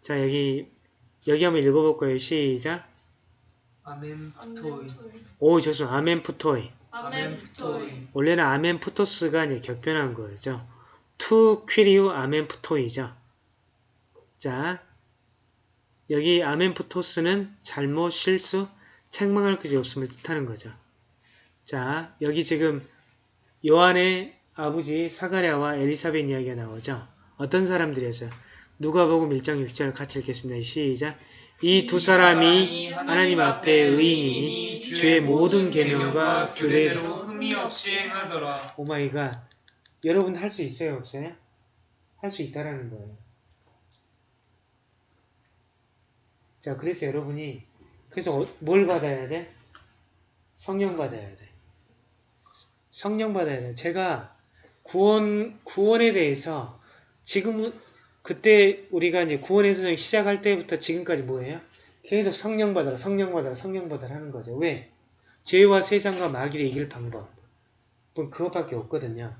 자 여기 여기 한번 읽어볼 거예요. 시작. ἄμεμπτοι 오 좋습니다. 아멘 푸토이. 아멘 푸토이 원래는 아멘 푸토스가 이제 격변한 거죠. τοῦ κυρίου ἄμεμπτοι죠. 자, 여기 ἄμεμπτος는 잘못, 실수, 책망할 것이 없음을 뜻하는 거죠. 자, 여기 지금 요한의 아버지 사가랴와 엘리사벳 이야기가 나오죠. 어떤 사람들이었어요? 누가복음 1장 6절 같이 읽겠습니다. 시작. 이 두 사람이 하나님 앞에 의인이니 주의 모든 계명과 규례대로 흠이 없이 행하더라 oh my god 여러분 할수 있어요 없어요? 할 수 있다라는 거예요 자 그래서 여러분이 그래서 어- 뭘 받아야 돼? 성령 받아야 돼 성령 받아야 돼 제가 구원 구원에 대해서 지금은 그때 우리가 이제 구원의 세상 시작할 때부터 지금까지 뭐예요? 계속 성령 받아라 성령 받아라 성령 받아라 하는 거죠 왜? 죄와 세상과 마귀를 이길 방법 뭐 그것밖에 없거든요.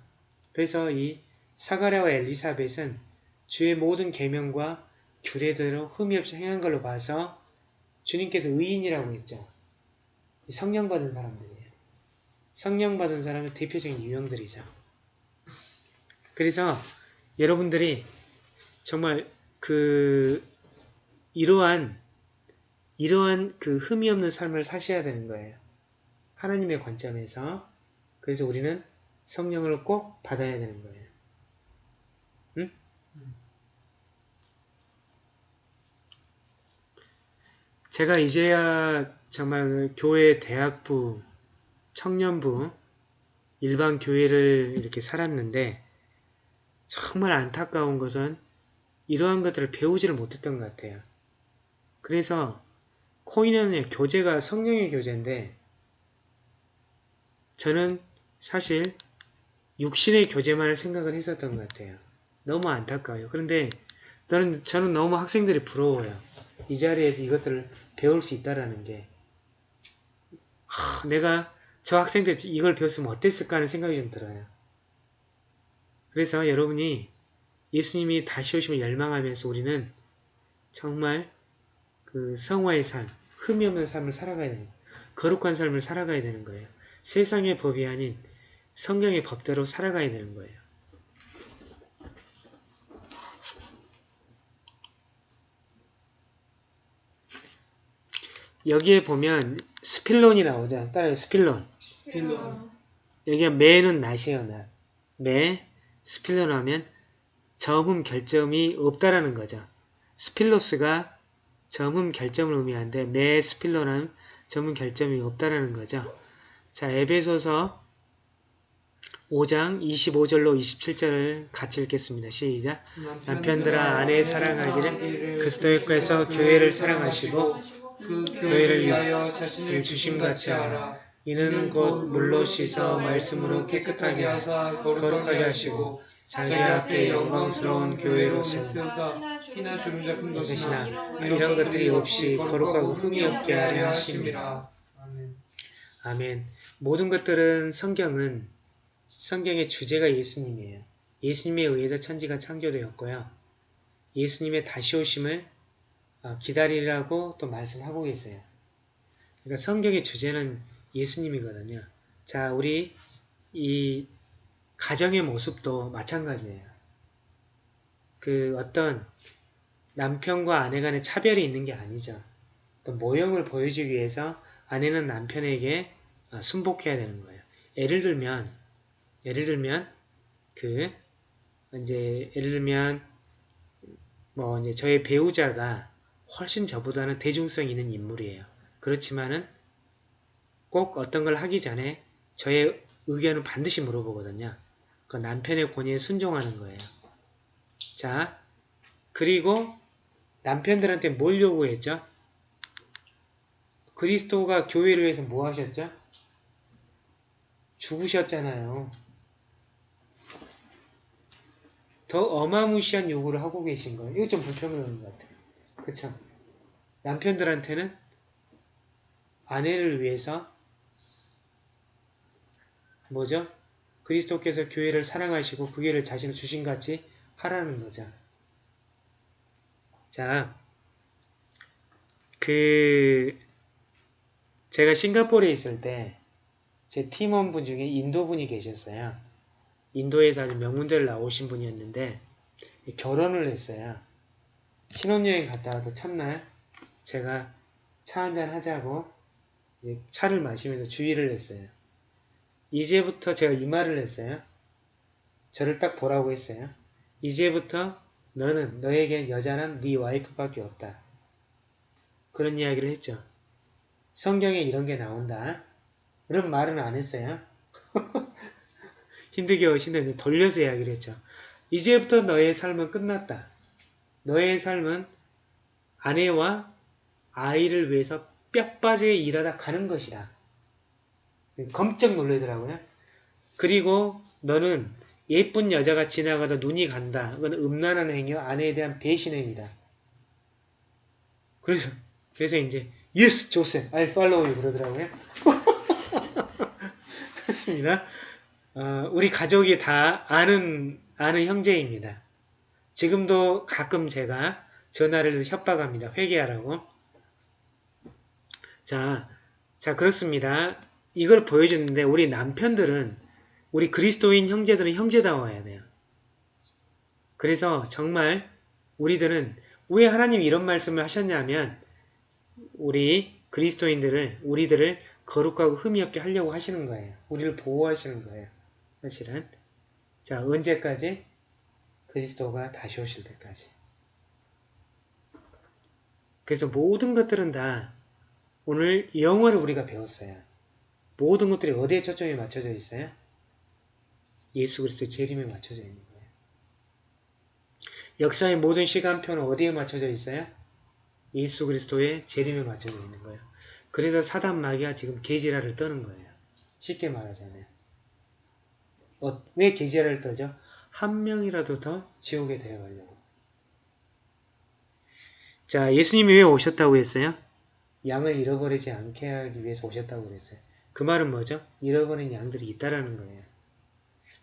그래서 이 사가랴와 엘리사벳은 주의 모든 계명과 규례대로 흠이 없이 행한 걸로 봐서 주님께서 의인이라고 했죠. 이 성령 받은 사람들이에요. 성령 받은 사람의 대표적인 유형들이죠. 그래서 여러분들이 정말 그 이러한 이러한 그 흠이 없는 삶을 사셔야 되는 거예요. 하나님의 관점에서 그래서 우리는 성령을 꼭 받아야 되는 거예요. 응? 제가 이제야 정말 교회 대학부, 청년부, 일반 교회를 이렇게 살았는데 정말 안타까운 것은 이러한 것들을 배우지를 못했던 것 같아요. 그래서 코인은 교재가 성령의 교재인데 저는 사실 육신의 교재만을 생각을 했었던 것 같아요. 너무 안타까워요. 그런데 저는, 저는 너무 학생들이 부러워요. 이 자리에서 이것들을 배울 수 있다라는 게 하, 내가 저 학생들 이걸 배웠으면 어땠을까 하는 생각이 좀 들어요. 그래서 여러분이 예수님이 다시 오심을 열망하면서 우리는 정말 그 성화의 삶, 흠이 없는 삶을 살아가야 되는 거룩한 삶을 살아가야 되는 거예요. 세상의 법이 아닌 성경의 법대로 살아가야 되는 거예요. 여기에 보면 σπίλον이 나오죠. 따라요. σπίλον. σπίλον 여기가 μή는 not이에요. not. μή, σπίλον 하면 점 흠 결점이 없다라는 거죠. σπίλος가 점 흠 결점을 의미하는데 μή σπίλον은 점 흠 결점이 없다라는 거죠. 자, 에베소서 5장 25절로 27절을 같이 읽겠습니다. 시작. 남편들아 아내 사랑하기를 그리스도께서 교회를 사랑하시고 그 교회를 위하여 자신을 주심같이 하라. 이는 곧 물로 씻어 말씀으로 깨끗하게 하사 거룩하게 하시고 자기 앞에 영광스러운 교회로서 세우사 티나 주름 잡힌 것이나 이런 것들이 없이 거룩하고 흠이 없게 하려. 아멘. 아멘. 모든 것들은 성경은 성경의 주제가 예수님이에요. 예수님에 의해서 천지가 창조되었고요. 예수님의 다시 오심을 어, 기다리라고 또 말씀하고 계세요. 그러니까 성경의 주제는 예수님이거든요. 자, 우리 이 가정의 모습도 마찬가지예요. 그 어떤 남편과 아내 간의 차별이 있는 게 아니죠. 또 모형을 보여주기 위해서 아내는 남편에게 어, 순복해야 되는 거예요. 예를 들면, 예를 들면, 그, 이제, 예를 들면, 뭐, 이제 저의 배우자가 훨씬 저보다는 대중성 있는 인물이에요. 그렇지만은 꼭 어떤 걸 하기 전에 저의 의견을 반드시 물어보거든요. 그 남편의 권위에 순종하는 거예요. 자, 그리고 남편들한테 뭘 요구했죠? 그리스도가 교회를 위해서 뭐 하셨죠? 죽으셨잖아요. 더 어마무시한 요구를 하고 계신 거예요. 이거 좀 불평스러운 것 같아요. 그쵸? 남편들한테는 아내를 위해서 뭐죠? 그리스도께서 교회를 사랑하시고 그 교회를 자신을 주신같이 하라는 거죠. 자, 그 제가 싱가포르에 있을 때 제 팀원분 중에 인도분이 계셨어요. 인도에서 아주 명문대를 나오신 분이었는데 결혼을 했어요. 신혼여행 갔다 와서 첫날 제가 차 한잔 하자고 차를 마시면서 주의를 했어요. 이제부터 제가 이 말을 했어요. 저를 딱 보라고 했어요. 이제부터 너는 너에겐 여자는 네 와이프밖에 없다. 그런 이야기를 했죠. 성경에 이런 게 나온다. 그런 말은 안 했어요. 힘들게 오신데 돌려서 이야기를 했죠. 이제부터 너의 삶은 끝났다. 너의 삶은 아내와 아이를 위해서 뼈 빠지게 일하다 가는 것이다. 검쩍 놀라더라고요. 그리고 너는 예쁜 여자가 지나가다 눈이 간다. 그건 음란한 행위와 아내에 대한 배신 행위다. 그래서 그래서 이제 Yes, Joseph, I follow you 그러더라고요. 그렇습니다. 어, 우리 가족이 다 아는 아는 형제입니다. 지금도 가끔 제가 전화를 협박합니다. 회개하라고. 자, 자 그렇습니다. 이걸 보여주는데 우리 남편들은 우리 그리스도인 형제들은 형제다워야 돼요. 그래서 정말 우리들은 왜 하나님 이런 말씀을 하셨냐면 우리 그리스도인들을 우리들을 거룩하고 흠이 없게 하려고 하시는 거예요. 우리를 보호하시는 거예요. 사실은 자 언제까지 그리스도가 다시 오실 때까지. 그래서 모든 것들은 다 오늘 영어를 우리가 배웠어요. 모든 것들이 어디에 초점이 맞춰져 있어요? 예수 그리스도의 재림에 맞춰져 있는 거예요. 역사의 모든 시간표는 어디에 맞춰져 있어요? 예수 그리스도의 재림에 맞춰져 있는 거예요. 그래서 사단 마귀가 지금 계지라를 떠는 거예요. 쉽게 말하자면. 어, 왜 계지라를 떠죠? 한 명이라도 더 지옥에 데려가려고. 자, 예수님이 왜 오셨다고 했어요? 양을 잃어버리지 않게 하기 위해서 오셨다고 그랬어요. 그 말은 뭐죠? 잃어버린 양들이 있다라는 거예요.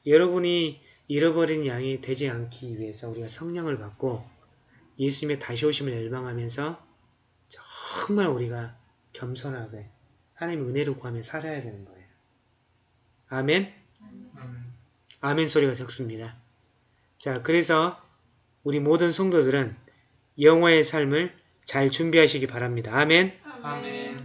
여러분이 잃어버린 양이 되지 않기 위해서 우리가 성령을 받고 예수님의 다시 오심을 열망하면서 정말 우리가 겸손하게 하나님의 은혜를 구하며 살아야 되는 거예요. 아멘? 아멘. 소리가 적습니다. 자, 그래서 우리 모든 성도들은 영화의 삶을 잘 준비하시기 바랍니다. 아멘? 아멘.